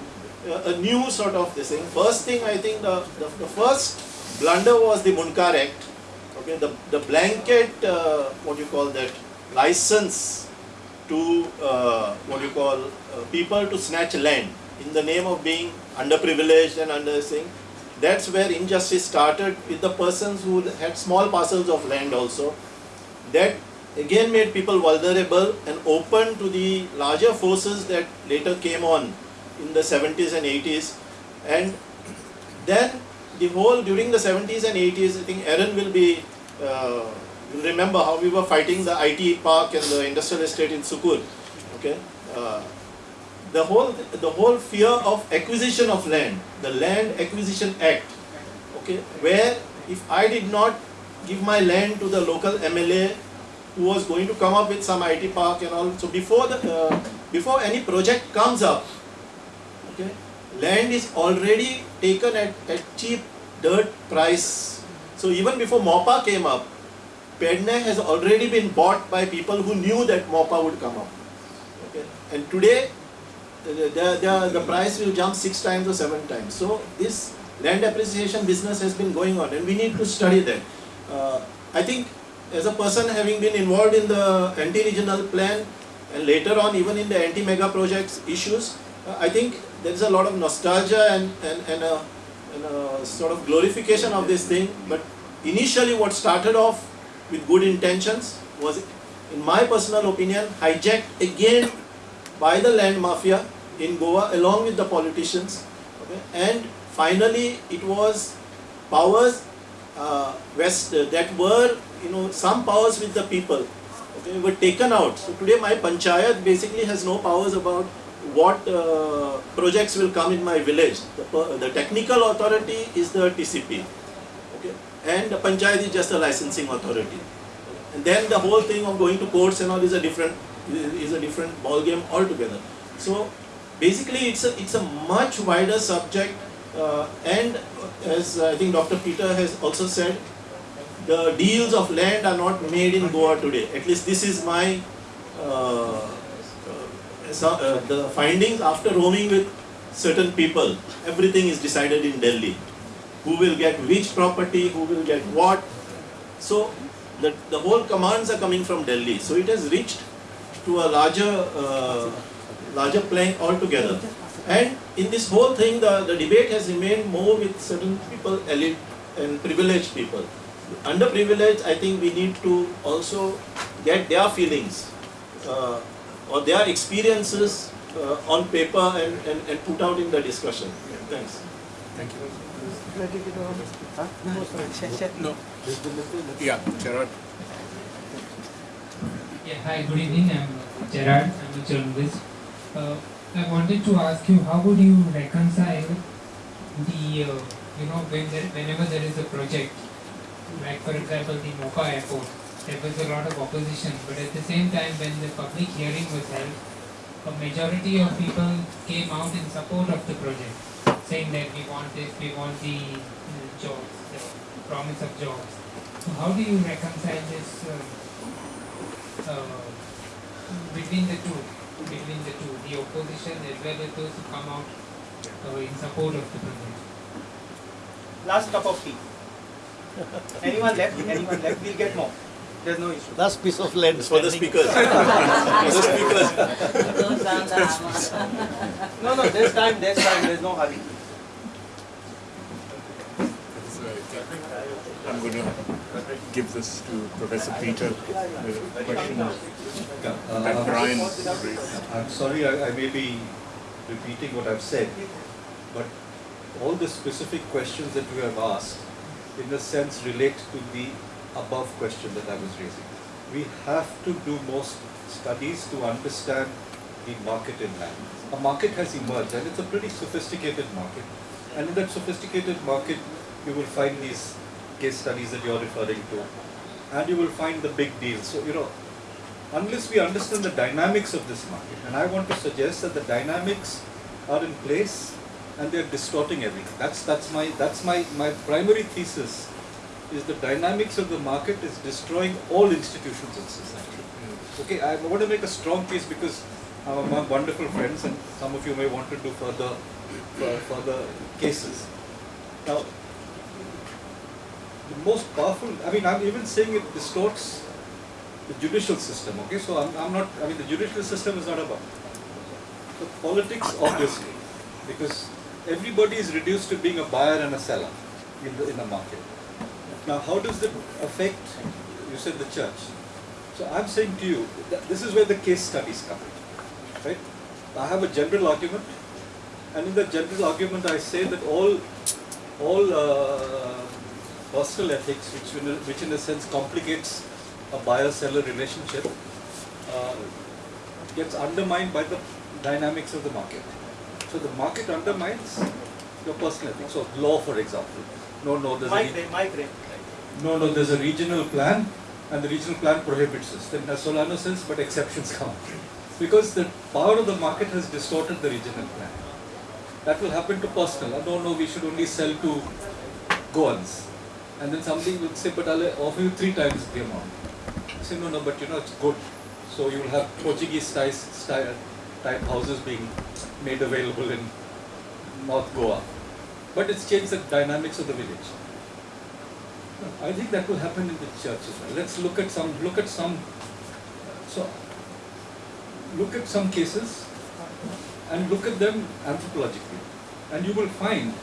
a, a new sort of this thing. First thing I think the, the, the first blunder was the Mundkar Act. Okay, the the blanket uh, what you call that license to uh, what you call uh, people to snatch land in the name of being underprivileged and under thing. That's where injustice started with the persons who had small parcels of land also. That again made people vulnerable and open to the larger forces that later came on in the 70s and 80s. And then the whole during the 70s and 80s, I think Aaron will be uh, remember how we were fighting the IT park and the industrial estate in Sukur. Okay, uh, the whole the whole fear of acquisition of land, the Land Acquisition Act. Okay, where if I did not give my land to the local MLA who was going to come up with some IT park and all, so before the uh, before any project comes up, okay, land is already taken at, at cheap dirt price. So even before MOPA came up, Pedne has already been bought by people who knew that MOPA would come up. Okay. And today, the, the, the, price will jump six times or seven times. So this land appreciation business has been going on and we need to study that. Uh, I think as a person having been involved in the anti-regional plan and later on even in the anti-mega projects issues, uh, I think there is a lot of nostalgia and, and, and, a, and a sort of glorification of this thing. But initially what started off with good intentions was, in my personal opinion, hijacked again by the land mafia in Goa along with the politicians. Okay? And finally it was powers uh, west uh, that were you know some powers with the people okay? Were taken out. So today my panchayat basically has no powers about what uh, projects will come in my village. The, the technical authority is the TCP okay? And the panchayat is just a licensing authority. And then the whole thing of going to courts and all is a different is a different ball game altogether. So basically it's a it's a much wider subject uh, and as I think Dr. Peter has also said, the deals of land are not made in Goa today. At least this is my uh, uh, uh, the findings after roaming with certain people. Everything is decided in Delhi. Who will get which property, who will get what. So the, the whole commands are coming from Delhi. So it has reached to a larger uh, larger plane altogether. And in this whole thing, the, the debate has remained more with certain people, elite and privileged people. Underprivileged, I think we need to also get their feelings uh, or their experiences uh, on paper and, and, and put out in the discussion. Thanks. Thank you. No. Yeah, Gerard. Yeah, hi, good evening. I'm Gerard. I'm a journalist. Uh, I wanted to ask you, how would you reconcile the, uh, you know, when there, whenever there is a project, like for example the Mopa airport, there was a lot of opposition, but at the same time when the public hearing was held, a majority of people came out in support of the project, saying that we want this, we want the uh, jobs, the promise of jobs. So how do you reconcile this uh, uh, between the two, between the two, the opposition as well as those who come out uh, in support of the project? Last cup of tea. Anyone left? Anyone left? We'll get more. There's no issue. Last piece of land. For the speakers. For the speakers. no, no, there's time, there's time, there's no hurry. I'm going to give this to Professor Peter. The question Uh, raised. I'm uh, sorry, I, I may be repeating what I've said, but all the specific questions that you have asked, in a sense, relate to the above question that I was raising. We have to do most studies to understand the market in land. A market has emerged, and it's a pretty sophisticated market. And in that sophisticated market, you will find these case studies that you're referring to, and you will find the big deals. So, you know, unless we understand the dynamics of this market, and I want to suggest that the dynamics are in place and they're distorting everything. That's that's my that's my my primary thesis is the dynamics of the market is destroying all institutions in society. Okay, I want to make a strong case because I'm among wonderful friends, and some of you may want to do further further cases. Now, the most powerful, I mean, I'm even saying it distorts the judicial system, okay? So I'm, I'm not, I mean, the judicial system is not about. The politics, obviously, because everybody is reduced to being a buyer and a seller in the, in the market. Now, how does that affect, you said the church. So I'm saying to you, this is where the case studies come in, right? I have a general argument, and in the general argument I say that all, all uh, personal ethics, which in, a, which in a sense complicates a buyer-seller relationship, uh, gets undermined by the dynamics of the market. So the market undermines your personal ethics. So law, for example. No, no, there's a Mike re- Ray, no, no, there's a regional plan, and the regional plan prohibits this. Then Solano says, but exceptions come. Because the power of the market has distorted the regional plan. That will happen to personal. No, no, we should only sell to Goans. And then somebody will say, but I'll offer you three times the amount. No, no, but you know, it's good. So you will have Portuguese type, style, type houses being made available in North Goa. But it's changed the dynamics of the village. I think that will happen in the church as well. Let's look at some, look at some, so, look at some cases and look at them anthropologically. And you will find,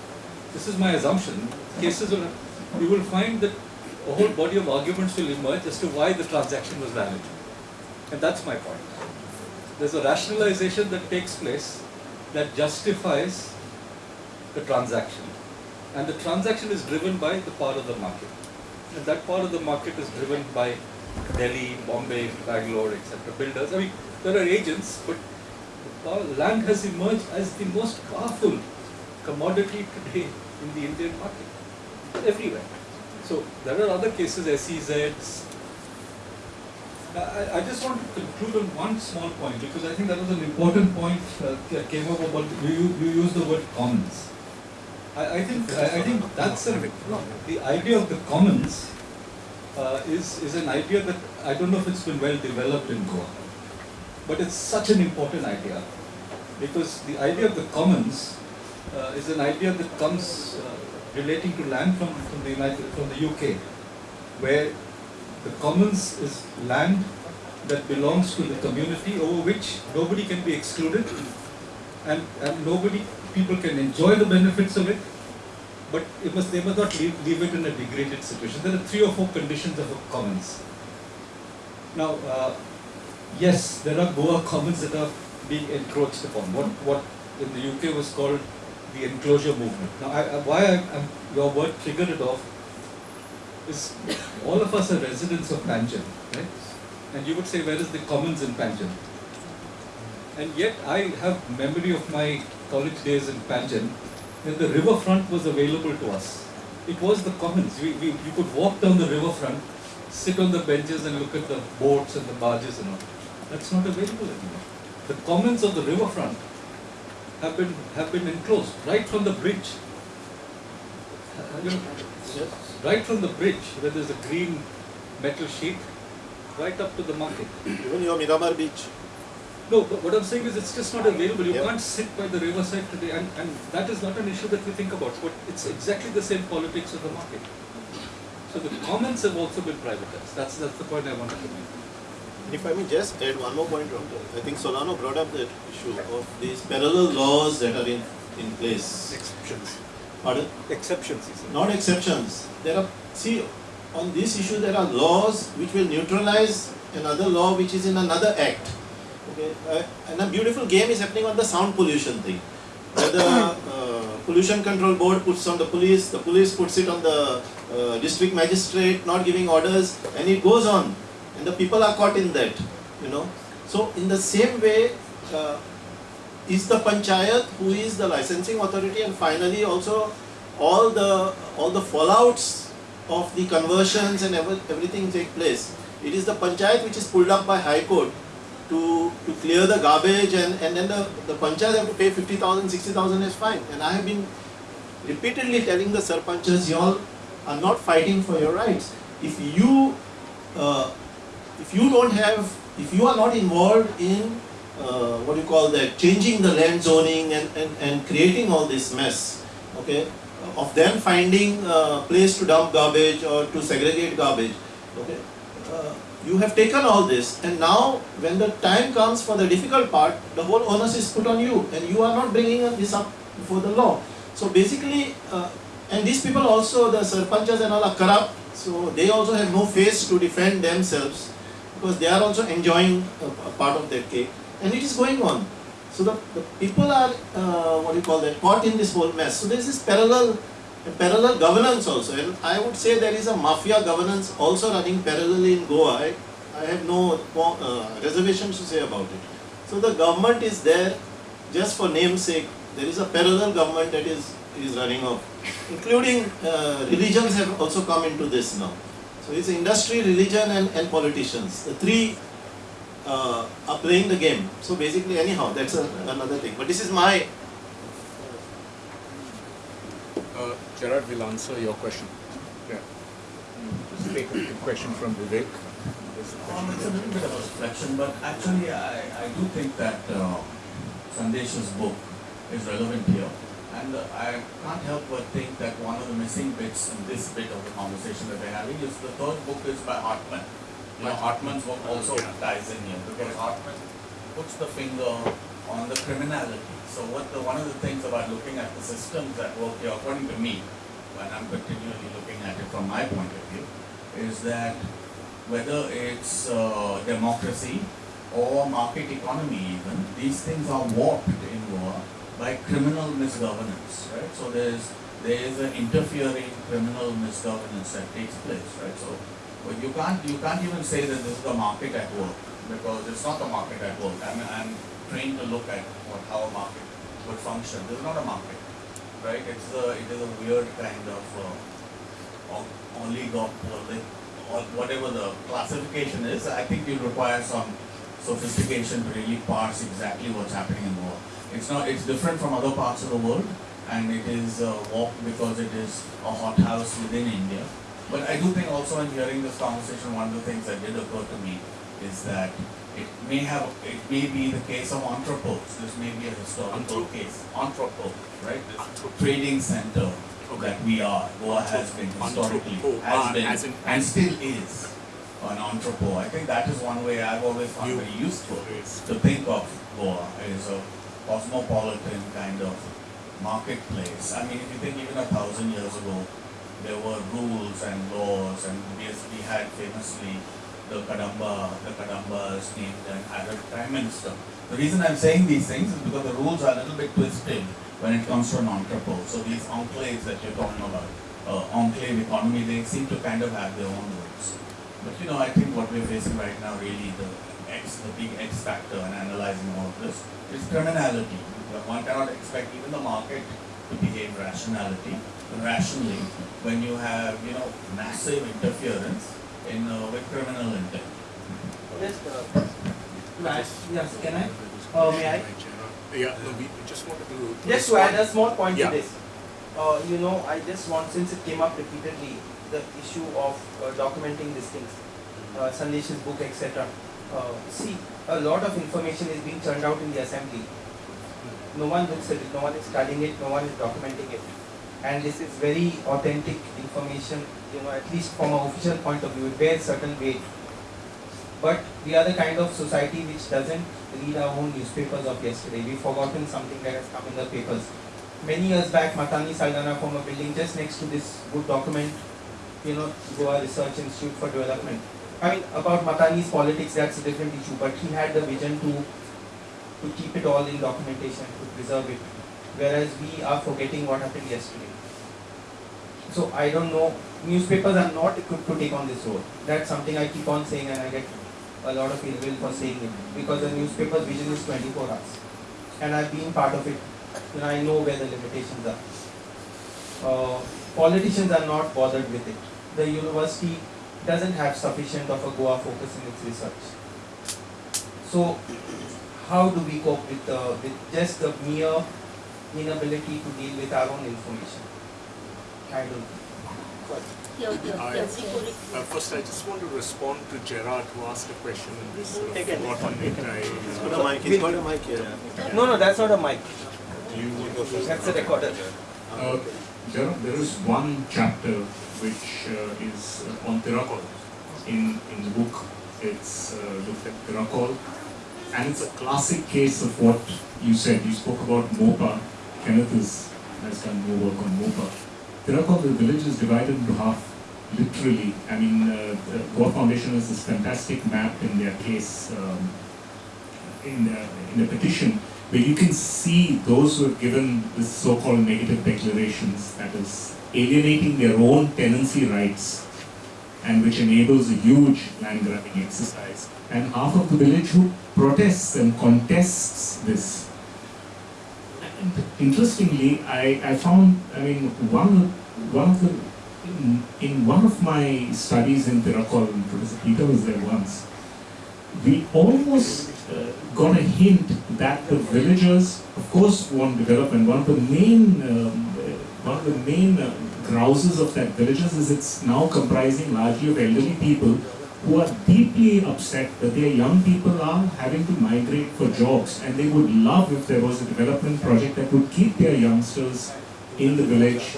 this is my assumption, cases will, you will find that a whole body of arguments will emerge as to why the transaction was valid. And that's my point. There's a rationalization that takes place that justifies the transaction. And the transaction is driven by the part of the market. And that part of the market is driven by Delhi, Bombay, Bangalore, etc. Builders. I mean, there are agents, but land has emerged as the most powerful commodity today in the Indian market. Everywhere. So there are other cases, SEZs. I, I just want to conclude on one small point because I think that was an important point uh, that came up about you, you use the word commons. I, I think I, I think that's a, the idea of the commons uh, is is an idea that I don't know if it's been well developed in Goa, but it's such an important idea because the idea of the commons uh, is an idea that comes uh, relating to land from, from the United from the UK, where the commons is land that belongs to the community over which nobody can be excluded and, and nobody people can enjoy the benefits of it, but it must, they must not leave, leave it in a degraded situation. There are three or four conditions of a commons. Now, uh, yes, there are Goa commons that are being encroached upon. What, what in the UK was called the enclosure movement. Now, I, I, why I, your word triggered it off is all of us are residents of Panjim, right? And you would say, where is the commons in Panjim? And yet, I have memory of my college days in Panjim when the riverfront was available to us. It was the commons. We, we, you could walk down the riverfront, sit on the benches and look at the boats and the barges and all. That's not available anymore. The commons of the riverfront have been have been enclosed right from the bridge. You know, right from the bridge where there's a green metal sheet, right up to the market. Even your Miramar beach. No, but what I'm saying is it's just not available. You Yep. can't sit by the riverside today, and, and that is not an issue that we think about. But it's exactly the same politics of the market. So the commons have also been privatized. That's that's the point I wanted to make. If I may just add one more point, Dr. I think Solano brought up the issue of these parallel laws that are in, in place. Exceptions. Pardon? Exceptions. Not exceptions. There are, see, on this issue there are laws which will neutralize another law which is in another act. Okay, uh, and a beautiful game is happening on the sound pollution thing. Where the uh, pollution control board puts on the police, the police puts it on the uh, district magistrate, not giving orders, and it goes on. And the people are caught in that, you know. So in the same way, uh, is the panchayat who is the licensing authority and finally also all the all the fallouts of the conversions and ever, everything take place. It is the panchayat which is pulled up by High Court to, to clear the garbage and, and then the, the panchayat have to pay 50,000, 60,000 is fine. And I have been repeatedly telling the sarpanchas, you all are not fighting for your rights. If you, uh, if you don't have, if you are not involved in uh, what you call that, changing the land zoning and, and, and creating all this mess, okay, of them finding a place to dump garbage or to segregate garbage, okay, uh, you have taken all this. And now when the time comes for the difficult part, the whole onus is put on you and you are not bringing this up before the law. So basically, uh, and these people also, the sarpanchas and all are corrupt, so they also have no face to defend themselves because they are also enjoying a, a part of their cake and it is going on. So the, the people are, uh, what do you call that, caught in this whole mess. So there is this parallel, parallel governance also and I would say there is a mafia governance also running parallelly in Goa. I, I have no uh, reservations to say about it. So the government is there just for namesake. There is a parallel government that is, is running off, including uh, religions have also come into this now. So it's industry, religion and, and politicians. The three uh, are playing the game. So basically, anyhow, that's a, another thing. But this is my. Uh, Gerard will answer your question. Yeah. Just take a question from Vivek. Um, it's a little bit of a reflection, but actually, I, I do think that uh, Sandesh's book is relevant here. And uh, I can't help but think that one of the missing bits in this bit of the conversation that we're having is the third book is by Hartman. You know, Hartman's work also ties in here because Hartman puts the finger on the criminality. So what the one of the things about looking at the systems that work here, according to me, when I'm continually looking at it from my point of view, is that whether it's uh, democracy or market economy even, these things are warped in war by criminal misgovernance, right? So there's there is an interfering criminal misgovernance that takes place, right? So, but you can't you can't even say that this is the market at work because it's not the market at work. I mean, I'm trained to look at what how a market would function. This is not a market, right? It's a it is a weird kind of uh, oligopoly or whatever the classification is. I think you require some sophistication to really parse exactly what's happening in war. It's not. It's different from other parts of the world, and it is uh, walk because it is a hothouse within India. But I do think also in hearing this conversation, one of the things that did occur to me is that it may have, it may be the case of entrepôts. This may be a historical case. Entrepôt, right? This trading center that we are. Goa has been historically, has been, and still is an entrepôt. I think that is one way I've always found very useful to think of Goa as a cosmopolitan kind of marketplace. I mean, if you think even a thousand years ago, there were rules and laws, and we, had famously the Kadamba, the Kadambas named an Arab prime minister. The reason I'm saying these things is because the rules are a little bit twisted when it comes to an entrepôt. So these enclaves that you're talking about, uh, enclave economy, they seem to kind of have their own rules. But you know, I think what we're facing right now, really, the X, the big X factor in analyzing all of this is criminality. One cannot expect even the market to behave rationality, rationally when you have, you know, massive interference in uh, with criminal intent. Just, uh, Matt, yes, can I? Uh, may I? Yeah, no, we just wanted to. Just to add a small point Yeah. to this. Uh, you know, I just want, since it came up repeatedly, the issue of uh, documenting these things, uh, Sandesh's book, etc. Uh, see, a lot of information is being churned out in the assembly. No one looks at it, no one is studying it, no one is documenting it. And this is very authentic information, you know, at least from an official point of view, it bears certain weight. But we are the kind of society which doesn't read our own newspapers of yesterday. We've forgotten something that has come in the papers. Many years back, Matanhy Saldanha from a building just next to this would document, you know, Goa Research Institute for Development. I mean, about Matanhy's politics, that's a different issue, but he had the vision to, to keep it all in documentation, to preserve it. Whereas we are forgetting what happened yesterday. So I don't know, newspapers are not equipped to take on this role. That's something I keep on saying and I get a lot of ill will for saying it because the newspaper's vision is 24 hours. And I've been part of it. Know, I know where the limitations are. Uh, politicians are not bothered with it. The university doesn't have sufficient of a Goa focus in its research. So, how do we cope with, uh, with just the mere inability to deal with our own information? I don't know. I, uh, first, I just want to respond to Gerard who asked a question and we sort of Take it. forgot on it. I, He's got a mic, he's got a mic here. No, no, that's not a mic. You go first. That's a recorder. Uh, there, are- there is one chapter which uh, is on Tirakol in, in the book. It's uh, looked at Tirakol and it's a classic case of what you said. You spoke about Mopa. Kenneth is, has done more work on Mopa. Tirakol, the village is divided into half, literally. I mean, uh, the Goa Foundation has this fantastic map in their case, um, in, the, in the petition, where you can see those who have given this so-called negative declarations, that is, alienating their own tenancy rights, and which enables a huge land grabbing exercise. And half of the village who protests and contests this. And interestingly, I, I found, I mean, one one of the, in, in one of my studies in Tirakol, Professor Peter was there once, we almost uh, got a hint that the villagers, of course, want development. One of the main, um, one of the main uh, grouses of that villagers is it's now comprising largely of elderly people who are deeply upset that their young people are having to migrate for jobs, and they would love if there was a development project that would keep their youngsters in the village.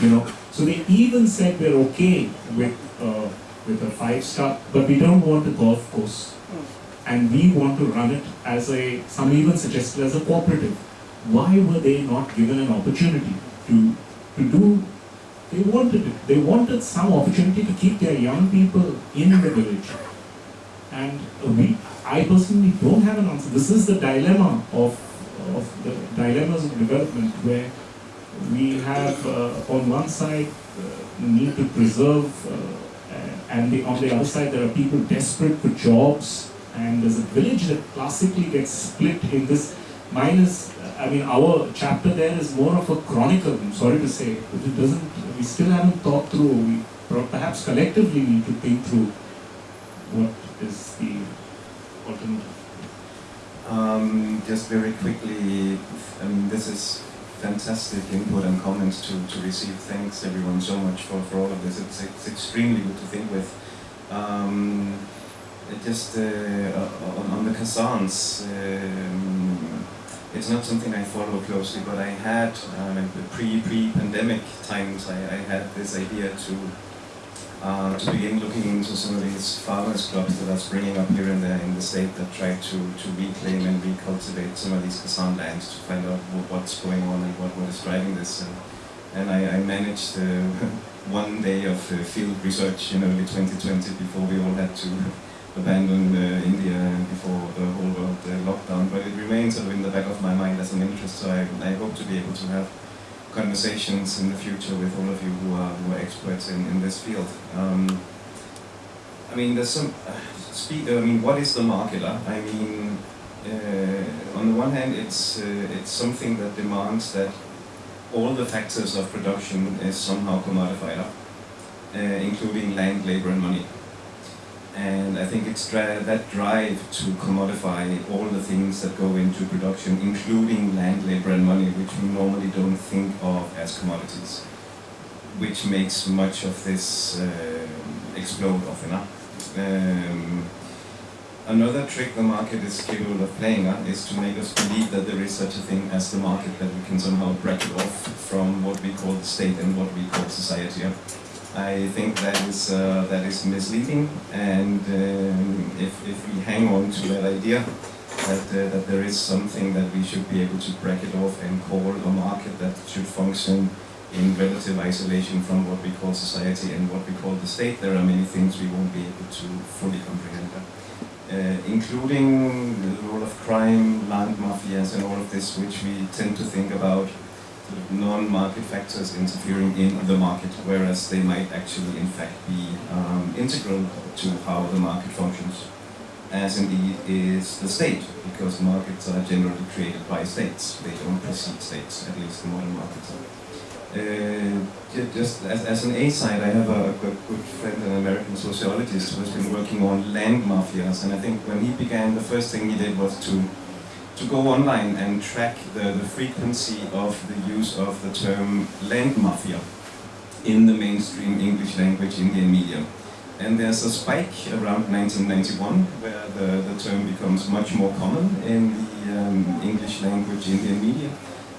You know, so they even said we're okay with uh, with a five star, but we don't want a golf course and we want to run it as a, some even suggested as a cooperative. Why were they not given an opportunity to, to do, they wanted it, they wanted some opportunity to keep their young people in the village. And we, I personally don't have an answer. This is the dilemma of, of the dilemmas of development where we have uh, on one side uh, need to preserve, uh, and the, on the other side there are people desperate for jobs, and there's a village that classically gets split in this. Mine is, I mean, our chapter there is more of a chronicle. I'm sorry to say, it doesn't. We still haven't thought through. We perhaps collectively need to think through what is the alternative. Um, just very quickly, I mean, this is fantastic input and comments to, to receive. Thanks everyone so much for, for all of this. It's, it's extremely good to think with. Um, just uh, on, on the Khazans, it's not something I follow closely, but I had um, in the pre pre pandemic times. I, I had this idea to uh, to begin looking into some of these farmers clubs that are springing up here and there in the state that try to, to reclaim and recultivate some of these khazan lands to find out wh- what's going on and what, what is driving this. And, and I, I managed uh, one day of uh, field research in early 2020 before we all had to abandon uh, India before the whole world uh, lockdown. But it remains sort of in the back of my mind as an interest, so I, I hope to be able to have conversations in the future with all of you who are, who are experts in, in this field. Um, I mean, there's some, uh, speak, I mean, what is the marketer? I mean, uh, on the one hand, it's, uh, it's something that demands that all the factors of production is somehow commodified, uh, including land, labor, and money. And I think it's that drive to commodify all the things that go into production, including land, labor, and money, which we normally don't think of as commodities, which makes much of this uh, explode often. huh? Um, another trick the market is capable of playing uh, is to make us believe that there is such a thing as the market, that we can somehow bracket off from what we call the state and what we call society. I think that is uh, that is misleading, and um, if, if we hang on to that idea that uh, that there is something that we should be able to bracket off and call a market that should function in relative isolation from what we call society and what we call the state, there are many things we won't be able to fully comprehend. Uh, including the role of crime, land mafias, and all of this, which we tend to think about sort of non-market factors interfering in the market, whereas they might actually in fact be um, integral to how the market functions, as indeed is the state, because markets are generally created by states. They don't precede states, at least the modern markets are. Uh, just as, as an aside, I have a, good good friend, an American sociologist, who has been working on land mafias, and I think when he began, the first thing he did was to to go online and track the, the frequency of the use of the term land mafia in the mainstream English language Indian media. And there's a spike around 1991 where the, the term becomes much more common in the um, English language Indian media.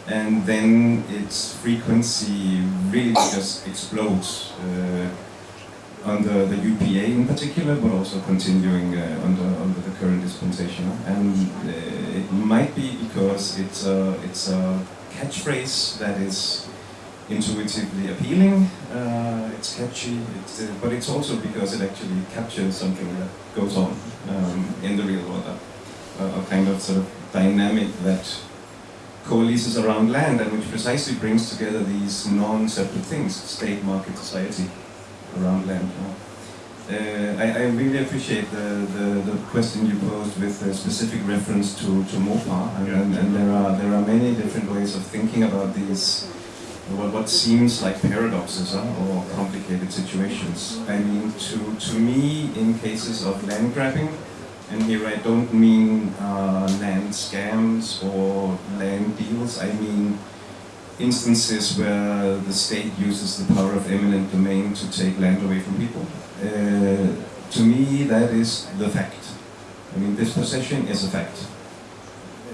And then its frequency really just explodes uh, under the UPA in particular, but also continuing uh, under, under the current dispensation. And uh, it might be because it's a, it's a catchphrase that is intuitively appealing, uh, it's catchy, it's, uh, but it's also because it actually captures something that goes on um, in the real world. A, a kind of sort of dynamic that coalesces around land and which precisely brings together these non-separate things, state, market, society, around land. Uh, I, I really appreciate the, the, the question you posed with a specific reference to, to MOPA, and, and, and there, are, there are many different ways of thinking about these, what, what seems like paradoxes huh, or complicated situations. I mean, to, to me, in cases of land grabbing, and here I don't mean uh, land scams or land deals, I mean instances where the state uses the power of eminent domain to take land away from people. Uh, to me, that is the fact. I mean, this possession is a fact.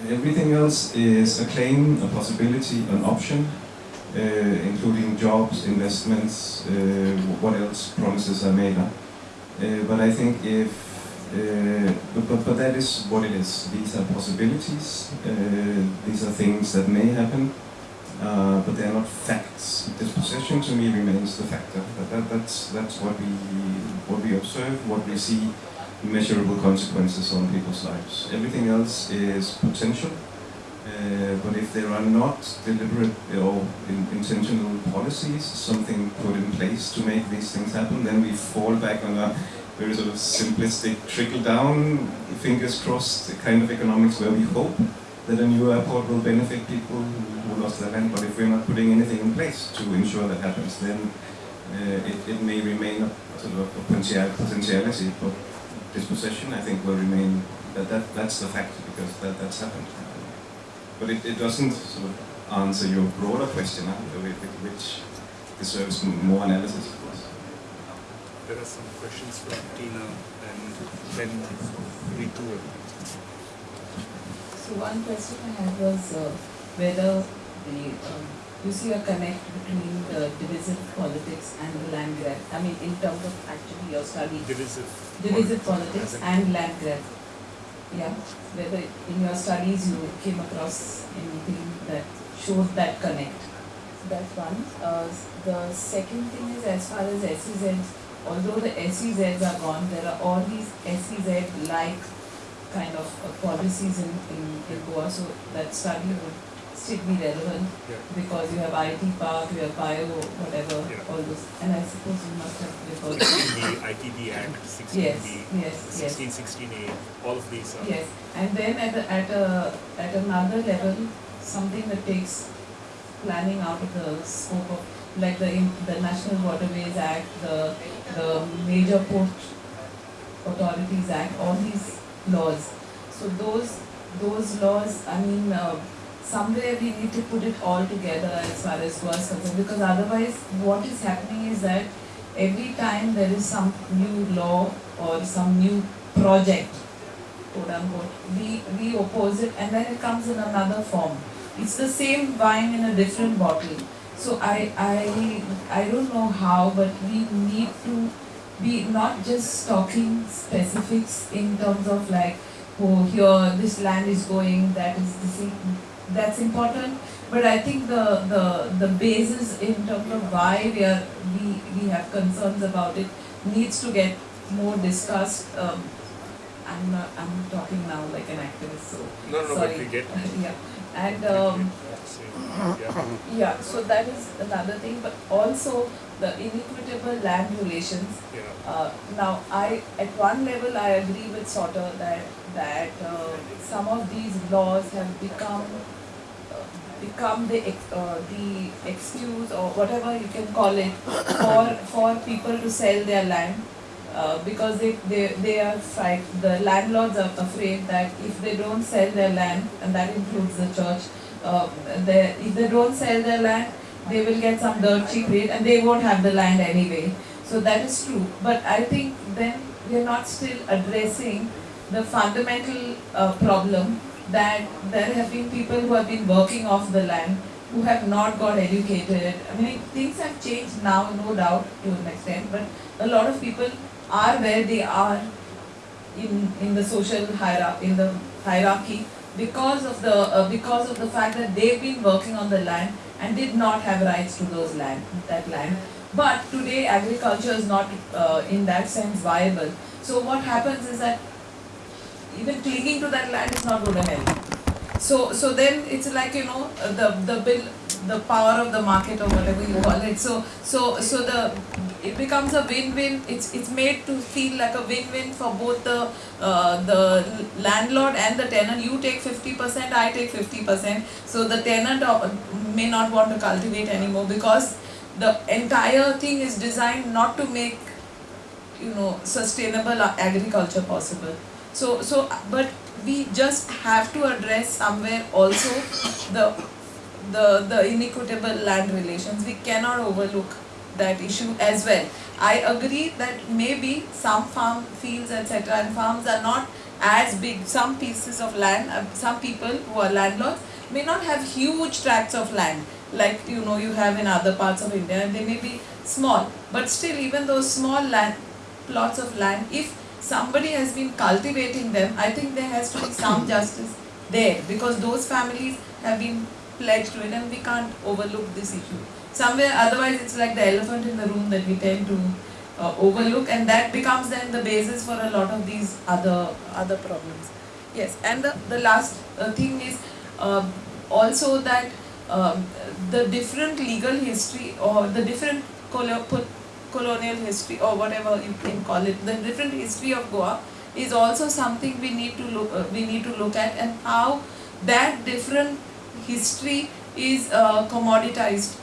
Everything else is a claim, a possibility, an option, uh, including jobs, investments, uh, what else promises are made. Uh, but I think if uh, but, but, but that is what it is. These are possibilities. Uh, these are things that may happen, uh, but they are not facts. Dispossession to me remains the factor. That, that, that's that's what we what we observe, what we see, measurable consequences on people's lives. Everything else is potential. Uh, but if there are not deliberate or in, intentional policies, something put in place to make these things happen, then we fall back on a very sort of simplistic trickle-down, fingers crossed kind of economics where we hope that a new airport will benefit people who lost their land. But if we're not putting anything in place to ensure that happens, then uh, it, it may remain a sort of a potential, potentiality, but dispossession I think will remain, that, that that's the fact because that, that's happened. But it, it doesn't sort of answer your broader question, which deserves more analysis, of course. There are some questions from Tina and then Ritu. So one question I had was uh, whether the um, you see a connect between the divisive politics and the land grab. I mean, in terms of actually your study. Divisive. Divisive politics politics and land grab. Yeah. Whether in your studies you came across anything that shows that connect. That's one. Uh, the second thing is as far as SEZs, although the SEZs are gone, there are all these SEZ-like kind of uh, policies in, in, in Goa, so that study would still be relevant Yeah. because you have IT park, you have bio, whatever, Yeah. all those. And I suppose you must have referred the ITB Act, 16B, Yes, yes, yes. 16, 16A, all of these are. Yes, and then at, a- at a, at another level, something that takes planning out of the scope of, like the, the National Waterways Act, the, the Major Port Authorities Act, all these laws. So those, those laws, I mean, uh, somewhere we need to put it all together as far as is concerned, because otherwise what is happening is that every time there is some new law or some new project, quote unquote, we, we oppose it and then it comes in another form. It's the same wine in a different bottle. So I, I, I don't know how, but we need to be not just talking specifics in terms of like, oh, here this land is going, that is this, that's important. But I think the, the, the basis in terms of why we are, we, we have concerns about it needs to get more discussed. Um, I'm not, I'm talking now like an activist, so No, no, but sorry. we get- yeah, and um, yeah, so that is another thing, but also the inequitable land relations. Yeah. Uh, now, I at one level I agree with Sauter that that uh, some of these laws have become uh, become the uh, the excuse or whatever you can call it for for people to sell their land uh, because they, they, they are fright, the landlords are afraid that if they don't sell their land, and that includes the church, uh, they, if they don't sell their land, they will get some dirt cheap rate and they won't have the land anyway. So that is true. But I think then we are not still addressing the fundamental uh, problem that there have been people who have been working off the land who have not got educated. I mean, things have changed now, no doubt, to an extent, but a lot of people are where they are in, in the social hierarchy, in the hierarchy because of the uh, because of the fact that they've been working on the land and did not have rights to those land that land. But today agriculture is not uh, in that sense viable. So what happens is that even clinging to that land is not going to help. So so then it's like you know the the bill the power of the market or whatever you call it. So so so the it becomes a win-win. It's it's made to feel like a win-win for both the uh, the landlord and the tenant. You take fifty percent, I take fifty percent. So the tenant uh, may not want to cultivate anymore because the entire thing is designed not to make you know sustainable agriculture possible. So so but we just have to address somewhere also the the the inequitable land relations. We cannot overlook that issue as well. I agree that maybe some farm fields etc. and farms are not as big. Some pieces of land, uh, some people who are landlords may not have huge tracts of land like you know you have in other parts of India and they may be small. But still even those small land plots of land, if somebody has been cultivating them, I think there has to be some justice there because those families have been pledged to it and we can't overlook this issue. Somewhere otherwise it's like the elephant in the room that we tend to uh, overlook and that becomes then the basis for a lot of these other other problems. Yes, and the, the last uh, thing is uh, also that um, the different legal history or the different colonial history or whatever you can call it, the different history of Goa is also something we need to look uh, we need to look at and how that different history is uh, commoditized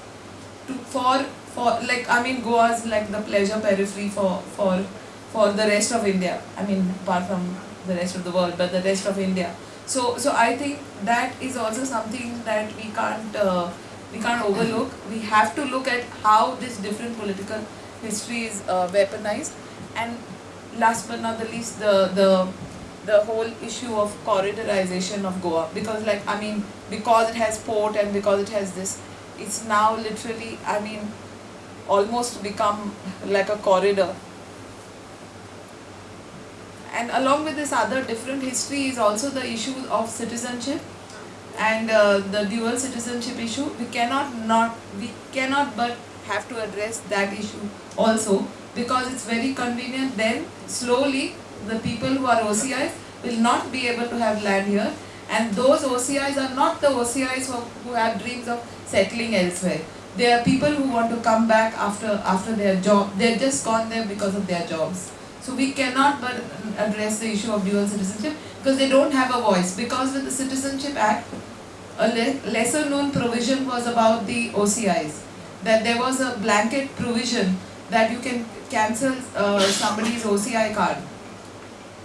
to for for like I mean Goa is like the pleasure periphery for for for the rest of India. I mean apart from the rest of the world, but the rest of India. So so I think that is also something that we can't uh, we can't overlook. We have to look at how this different political history is uh, weaponized, and last but not the least, the the the whole issue of corridorization of Goa. Because like I mean because it has port and because it has this it's now literally I mean almost become like a corridor. And along with this other different history is also the issue of citizenship and uh, the dual citizenship issue. We cannot not we cannot but have to address that issue also because it's very convenient. Then slowly the people who are OCIs will not be able to have land here and those OCIs are not the OCIs who, who have dreams of settling elsewhere. They are people who want to come back after after their job. They're just gone there because of their jobs. So we cannot but address the issue of dual citizenship because they don't have a voice. Because with the Citizenship Act, a le- lesser known provision was about the OCIs. That there was a blanket provision that you can cancel uh, somebody's OCI card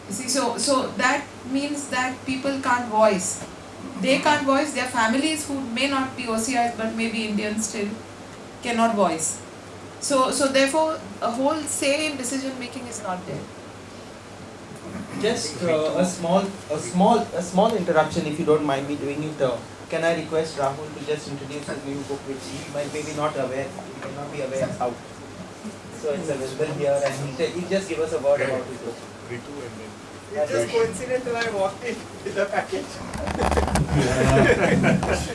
see, so so that means that people can't voice. They can't voice. Their families who may not be OCIs but maybe Indians still cannot voice. So so therefore, a whole say in decision making is not there. Just uh, a small, a small, a small interruption, if you don't mind me doing it. Uh, can I request Rahul to just introduce his new book, which he might maybe not aware, he may not be aware how. So it's available here, and he he just give us a word about his book. It's just coincident that I walked in with the package.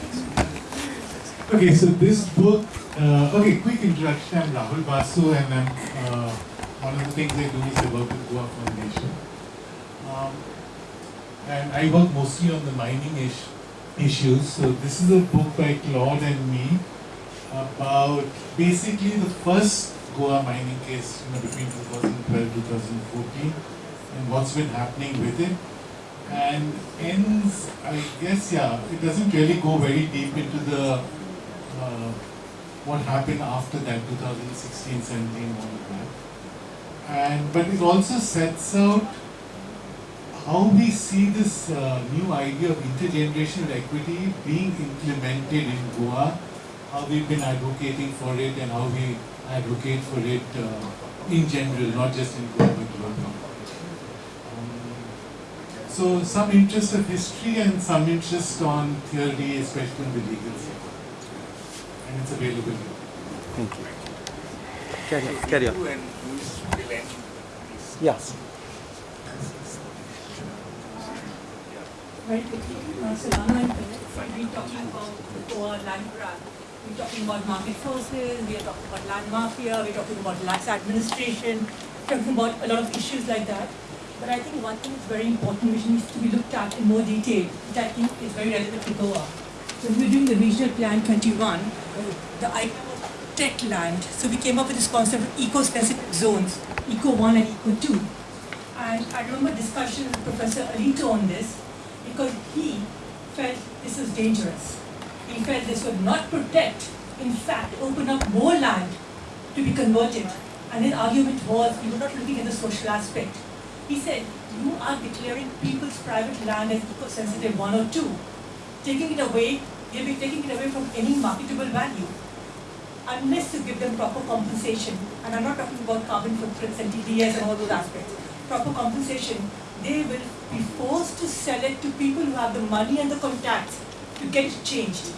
Okay, so this book, uh, okay, quick introduction. I'm Rahul Basu, and I'm, uh, one of the things I do is I work with Goa Foundation. Um, and I work mostly on the mining ish, issues. So this is a book by Claude and me about basically the first Goa mining case you know, between 2012 2014 and what's been happening with it. And ends, I guess, yeah, it doesn't really go very deep into the uh, what happened after that, 2016, 17, all of that. And but it also sets out how we see this uh, new idea of intergenerational equity being implemented in Goa, how we've been advocating for it, and how we advocate for it uh, in general, not just in Goa but globally. So some interest of history and some interest on theory, especially on the legal side. And it's available here. Thank you. Carry on. Carry on. Yes. Very quickly, uh, Solano and Philip, we're talking about the Goa land grab. We're talking about market forces, we are talking about land mafia, we're talking about lax administration, talking about a lot of issues like that. But I think one thing is very important which needs to be looked at in more detail, which I think is very relevant to Goa. So when we were doing the regional plan 21, the idea was tech land. So we came up with this concept of eco-specific zones, Eco 1 and Eco 2. And I remember discussion with Professor Alito on this because he felt this was dangerous. He felt this would not protect, in fact, open up more land to be converted. And his argument was we were not looking at the social aspect. He said, you are declaring people's private land as eco-sensitive one or two. Taking it away, you'll be taking it away from any marketable value. Unless you give them proper compensation, and I'm not talking about carbon footprints and TDS and all those aspects, proper compensation, they will be forced to sell it to people who have the money and the contacts to get it changed,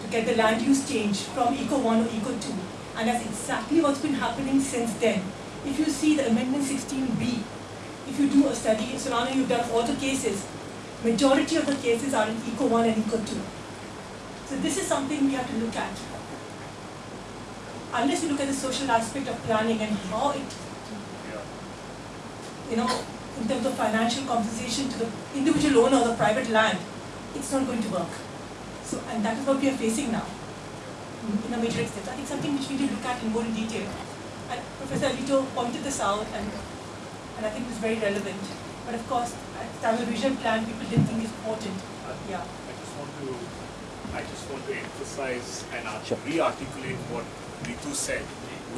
to get the land use changed from Eco 1 or Eco 2. And that's exactly what's been happening since then. If you see the Amendment 16B, if you do a study, Solano, you've done all the cases, majority of the cases are in Eco 1 and Eco 2. So this is something we have to look at. Unless you look at the social aspect of planning and how it, you know, in terms of financial compensation to the individual owner of the private land, it's not going to work. So, and that is what we are facing now in a major extent. I think something which we need to look at in more detail. And Professor Alito pointed this out, and, and I think it's very relevant. But of course, at the time of the regional plan, people didn't think it's important. Yeah. I just want to, I just want to emphasize and art- re-articulate what Ritu said,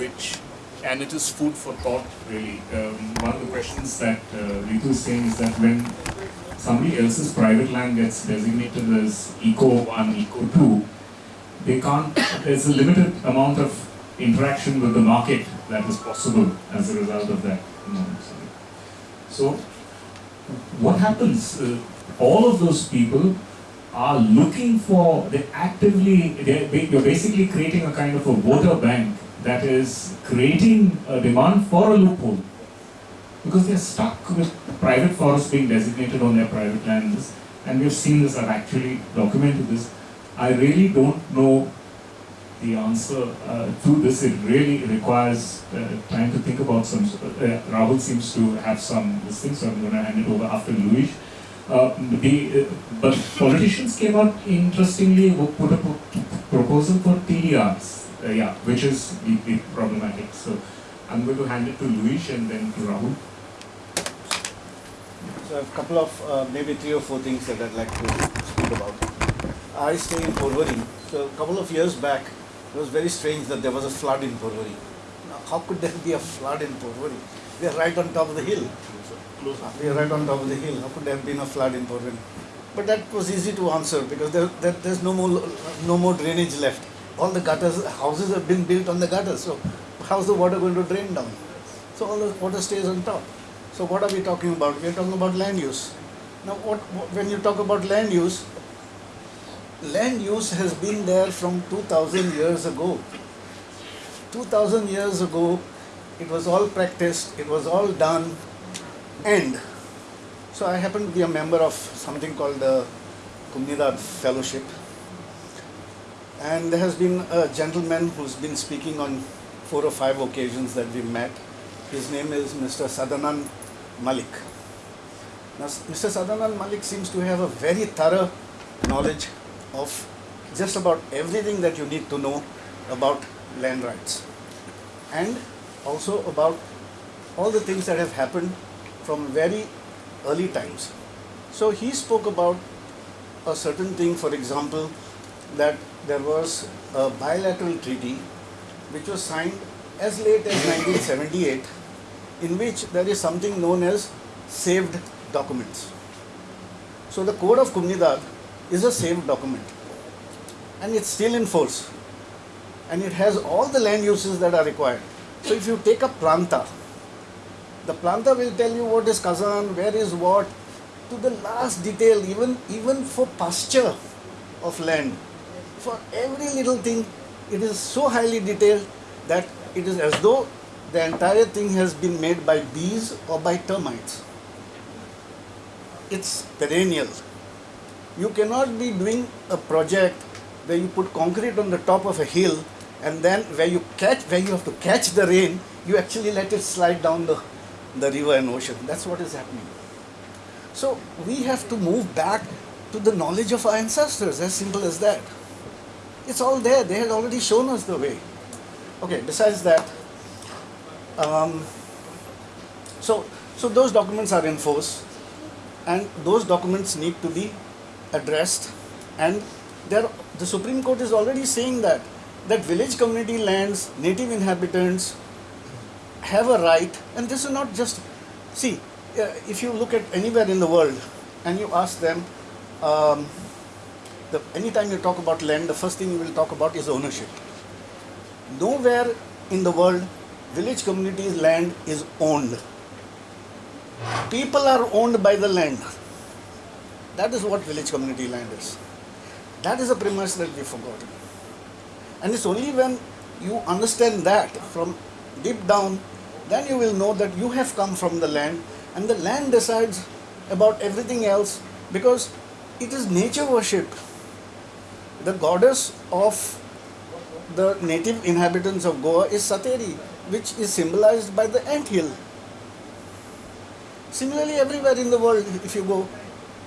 which, and it is food for thought really. Um, one of the questions that uh, Ritu is saying is that when somebody else's private land gets designated as Eco 1, Eco 2, they can't, there's a limited amount of interaction with the market that is possible as a result of that. you know, So, what happens? Uh, all of those people are looking for, they actively, they're, you're basically creating a kind of a voter bank that is creating a demand for a loophole. Because they're stuck with private forests being designated on their private lands, and we've seen this, I've actually documented this. I really don't know the answer uh, to this. It really requires uh, time to think about some. Uh, Rahul seems to have some this thing, so I'm going to hand it over after Luis. Uh, the, uh, but politicians came out interestingly put up a proposal for TDRs, uh, yeah, which is deeply problematic. So I'm going to hand it to Luis and then to Rahul. So I have a couple of, maybe three or four things that I'd like to speak about. I stay in Porvorim. So a couple of years back, it was very strange that there was a flood in Porvorim. Now, how could there be a flood in Porvorim? We are right on top of the hill. We are right on top of the hill. How could there have been a flood in Porvorim? But that was easy to answer because there, there, there's no more, no more drainage left. All the gutters, houses have been built on the gutters. So how's the water going to drain down? So all the water stays on top. So what are we talking about? We are talking about land use. Now, what, what when you talk about land use, land use has been there from 2000 years ago. 2000 years ago, it was all practiced, it was all done, and so I happen to be a member of something called the Kumnidar Fellowship, and there has been a gentleman who's been speaking on four or five occasions that we met. His name is Mr. Sadanand Malik. Now, Mr. Sadanand Malik seems to have a very thorough knowledge of just about everything that you need to know about land rights and also about all the things that have happened from very early times. So he spoke about a certain thing, for example, that there was a bilateral treaty which was signed as late as 1978 in which there is something known as saved documents. So the Code of Kumnidar is a saved document and it's still in force and it has all the land uses that are required. So if you take a planta, the planta will tell you what is khazan, where is what, to the last detail, even even for pasture of land. For every little thing, it is so highly detailed that it is as though the entire thing has been made by bees or by termites. It's perennial. You cannot be doing a project where you put concrete on the top of a hill and then where you catch where you have to catch the rain, you actually let it slide down the, the river and ocean. That's what is happening. So we have to move back to the knowledge of our ancestors, as simple as that. It's all there, they had already shown us the way. Okay, besides that, um, so, so those documents are in force and those documents need to be addressed and there, the Supreme Court is already saying that that village community lands, native inhabitants have a right and this is not just, see, uh, if you look at anywhere in the world and you ask them, um, the, anytime you talk about land, the first thing you will talk about is ownership. Nowhere in the world village communities land is owned. People are owned by the land. That is what village community land is. That is a premise that we've forgotten. And it's only when you understand that from deep down, then you will know that you have come from the land and the land decides about everything else because it is nature worship. The goddess of the native inhabitants of Goa is Sateri, which is symbolized by the ant hill. Similarly, everywhere in the world, if you go,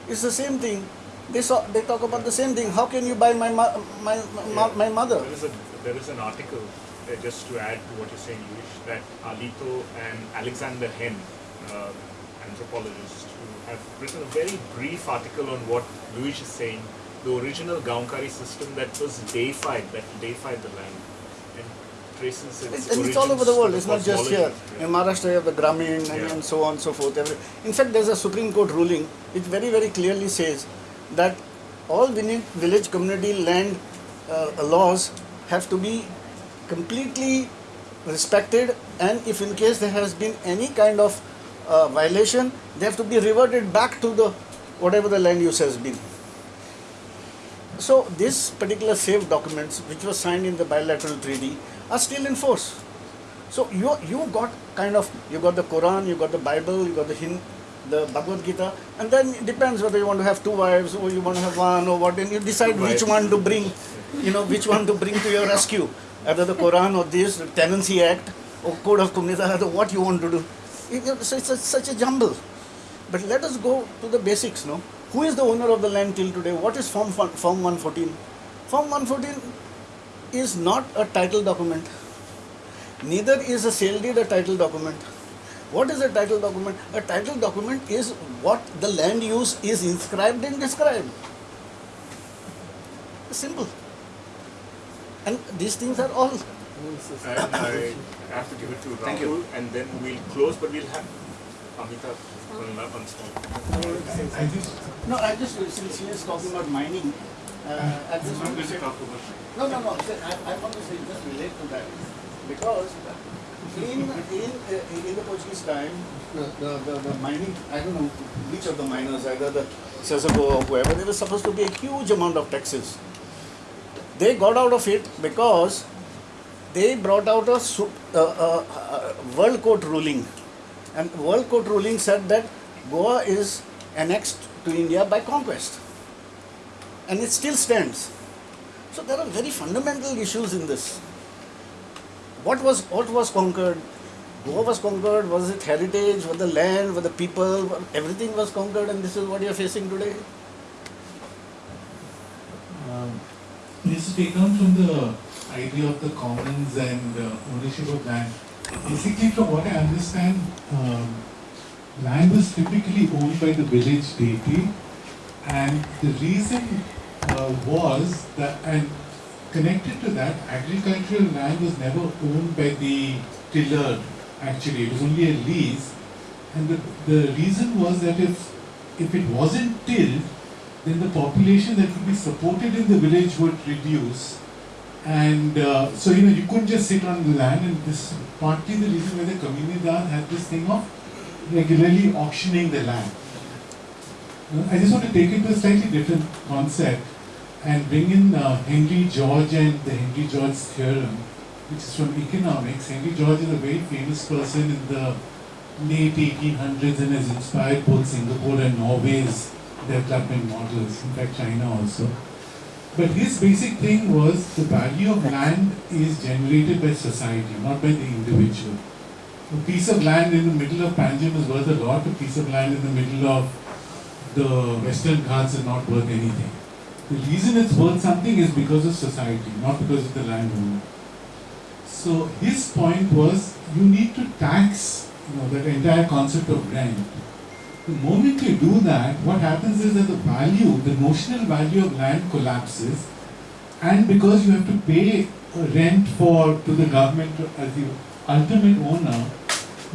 it's the same thing. they saw they talk about the same thing. How can you buy my my my, my mother? There is, a, there is an article, uh, just to add to what you're saying, Luis, that Alito and Alexander Henn, uh, anthropologists, who have written a very brief article on what Luis is saying, the original Gaonkari system that was deified, that deified the land, and traces its It's, and it's all over the world. It's not just here. cosmology. In Maharashtra, you have the Grameen and, Yeah. and so on and so forth. Every- In fact, there's a Supreme Court ruling. It very, very clearly says that all village, village community land uh, laws have to be completely respected, and if in case there has been any kind of uh, violation, they have to be reverted back to the whatever the land use has been. So this particular safe documents, which was signed in the bilateral treaty, are still in force. So you you got kind of you got the Quran, you got the Bible, you got the Hind, the Bhagavad Gita, and then it depends whether you want to have two wives or you want to have one or what, Then you decide which one to bring, you know, which one to bring to your rescue, either the Quran or this the Tenancy Act or Code of or what you want to do. So it's a, such a jumble. But let us go to the basics, no? Who is the owner of the land till today? What is Form, Form 114? Form 114 is not a title document. Neither is a sale deed a title document. What is a title document? A title document is what the land use is inscribed and described. Simple. And these things are all. And I have to give it to Thank Rahul, and then we'll close, but we'll have Amita on on small. I just, no, I just, since he is talking about mining, uh, just want. No, no, no, I, I want to say, just relate to that. Because in, in, uh, in the Portuguese time, the, the, the, the mining, I don't know which of the miners, either the Sesa Goa or whoever, there was supposed to be a huge amount of taxes. They got out of it because they brought out a uh, uh, uh, world court ruling and world court ruling said that goa is annexed to india by conquest and it still stands. So there are very fundamental issues in this. What was what was conquered? Goa was conquered? Was it heritage? Was the land? Was the people? Everything was conquered and this is what you are facing today? Um, Just to take on from the idea of the commons and uh, ownership of land, basically from what I understand, um, land was typically owned by the village deity and the reason uh, was that, and connected to that, agricultural land was never owned by the tiller actually, it was only a lease and the, the reason was that if, if it wasn't tilled, then the population that could be supported in the village would reduce. And uh, so, you know, you couldn't just sit on the land, and this partly the reason why the Comunidad had this thing of regularly auctioning the land. Uh, I just want to take it to a slightly different concept and bring in uh, Henry George and the Henry George theorem, which is from economics. Henry George is a very famous person in the late 1800s and has inspired both Singapore and Norway's development models, in fact China also. But his basic thing was the value of land is generated by society, not by the individual. A piece of land in the middle of Panjim is worth a lot, a piece of land in the middle of the Western Ghats is not worth anything. The reason it's worth something is because of society, not because of the landowner. So his point was you need to tax you know, that entire concept of rent. The moment you do that, what happens is that the value, the notional value of land collapses, and because you have to pay rent for to the government as the ultimate owner,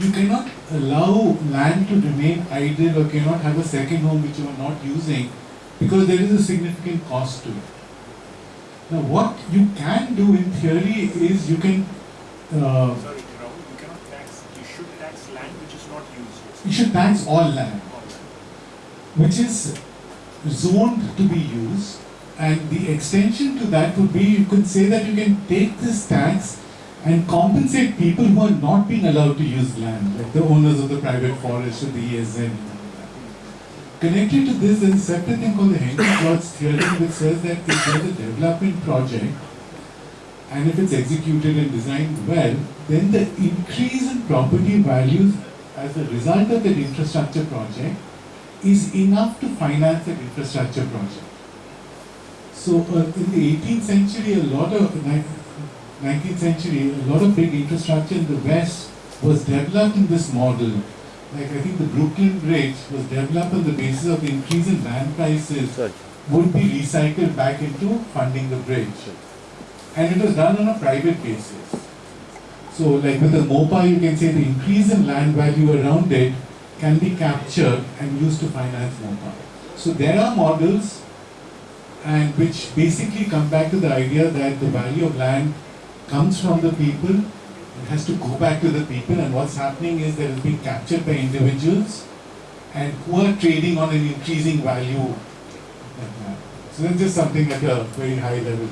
you cannot allow land to remain idle or cannot have a second home which you are not using because there is a significant cost to it. Now, what you can do in theory is you can uh, Sorry, Rahul, you cannot tax, you should tax land which is not used. you should tax all land, which is zoned to be used, and the extension to that would be you could say that you can take this tax and compensate people who are not being allowed to use land, like the owners of the private forest or the ESN. Connected to this, there's a separate thing called the Henry George theorem, which says that if there's a development project and if it's executed and designed well, then the increase in property values as a result of that infrastructure project is enough to finance an infrastructure project. So uh, in the 18th century, a lot of 19th century, a lot of big infrastructure in the West was developed in this model. Like I think the Brooklyn Bridge was developed on the basis of the increase in land prices would be recycled back into funding the bridge. And it was done on a private basis. So like with the MOPA, you can say the increase in land value around it can be captured and used to finance MOPA. So there are models and which basically come back to the idea that the value of land comes from the people, it has to go back to the people and what's happening is that it's being captured by individuals and who are trading on an increasing value. So that's just something at a very high level.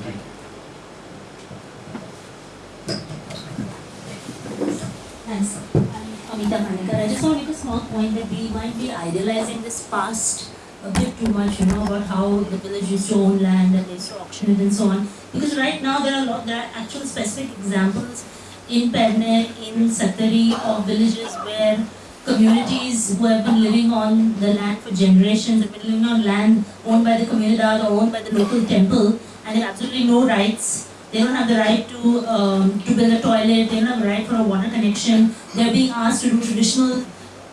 Thanks. I'm Amita. I just want to make a small point that we might be idealizing this past a bit too much, you know, about how the village used to own land and they used to auction it and so on. Because right now there are a lot, there are actual specific examples in Perne, in Satari or villages where communities who have been living on the land for generations, have been living on land owned by the community or owned by the local temple and they have absolutely no rights. They don't have the right to, um, to build a toilet, they don't have the right for a water connection. They're being asked to do traditional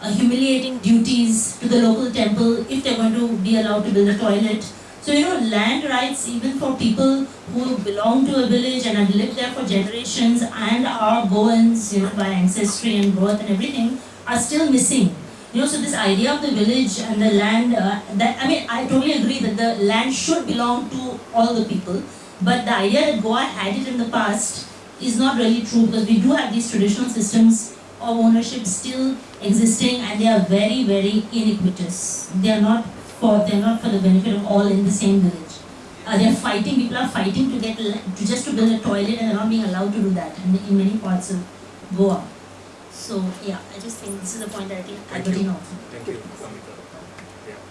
uh, humiliating duties to the local temple if they're going to be allowed to build a toilet. So, you know, land rights, even for people who belong to a village and have lived there for generations and are Goans, you know, by ancestry and birth and everything, are still missing. You know, so this idea of the village and the land, uh, that I mean, I totally agree that the land should belong to all the people, but the idea that Goa had it in the past is not really true because we do have these traditional systems of ownership still existing and they are very, very iniquitous. They are not for they are not for the benefit of all in the same village. Uh, they are fighting. People are fighting to get to just to build a toilet, and they're not being allowed to do that in, in many parts of Goa. So yeah, I just think this is a point that I think Thank Albertine you. also. Thank you.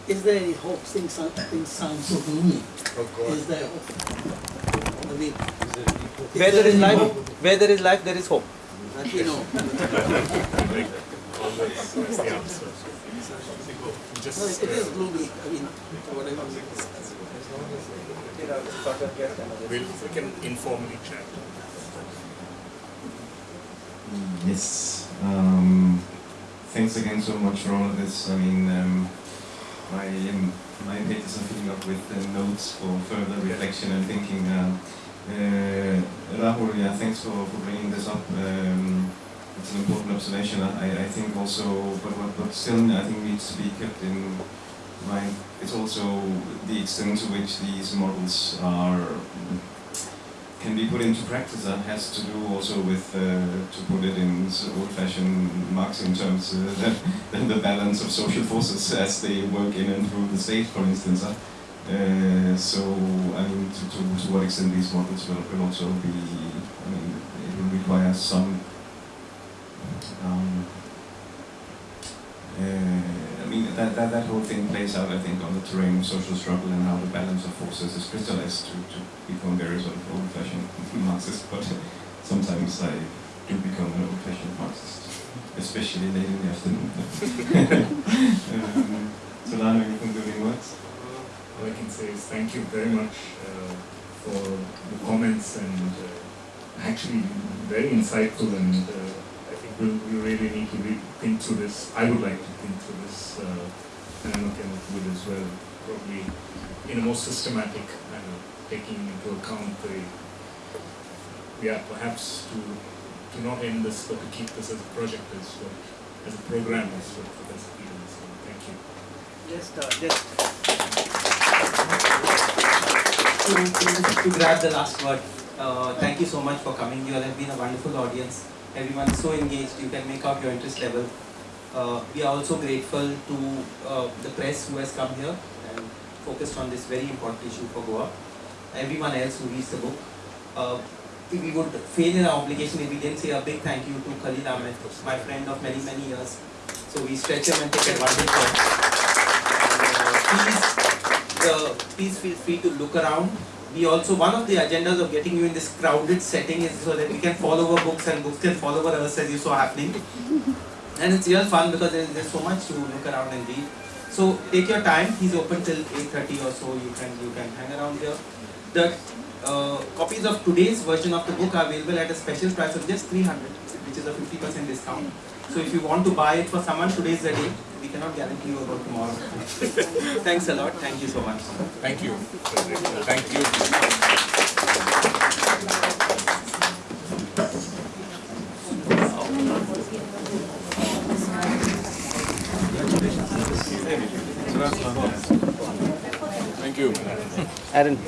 Is there any hope? Things sound, things sound so gloomy. Is there hope? I mean, Where there is life, where there is life, there is hope. That we know. Just, No, it it is gloomy. I mean, whatever. We'll, we can informally chat. Yes. Um, thanks again so much for all of this. I mean, um, my um, my pages are filling up with uh, notes for further reflection and thinking. Uh, uh, Rahul, yeah, thanks for, for bringing this up. Um, it's an important observation. I, I think also, but what, but still, I think needs to be kept in mind. It's also the extent to which these models are can be put into practice and has to do also with, uh, to put it in old-fashioned Marxian terms, uh, the, the balance of social forces as they work in and through the state, for instance. Uh, uh, so, I mean, to, to, to what extent these models will, will also be, I mean, it will require some, um, uh, I mean, that, that, that whole thing plays out, I think, on the terrain of social struggle and how the balance of forces is crystallized to, to become very sort of old-fashioned Marxist, but sometimes I do become an old-fashioned Marxist, especially late in the afternoon. um, Solano, you concluding words? All I can say is thank you very much uh, for the comments and uh, actually very insightful and uh, I think we'll, we really need to think through this. I would like to think through this uh, and I know Kenneth would as well, probably in a more systematic manner, taking into account the, yeah, perhaps to, to not end this but to keep this as a project as what, as a program as what the best feels. So thank you. Just, uh, just to, to, to grab the last word, uh, thank you so much for coming. You all have been a wonderful audience. Everyone is so engaged. You can make out your interest level. Uh, we are also grateful to uh, the press who has come here and focused on this very important issue for Goa. Everyone else who reads the book. Uh, we would fail in our obligation if we didn't say a big thank you to Khalil Ahmed, my friend of many, many years. So we stretch him and take advantage of uh, please, uh, please feel free to look around. We also, one of the agendas of getting you in this crowded setting is so that we can fall over books and books can fall over us as you saw happening. And it's real fun because there's, there's so much to look around and read. So take your time. He's open till 8:30 or so. You can you can hang around here. The uh, copies of today's version of the book are available at a special price of just 300, which is a 50% discount. So if you want to buy it for someone, today's the day. We cannot guarantee you about tomorrow. Thanks a lot. Thank you so much. Thank you. Thank you. Thank you. Aaron.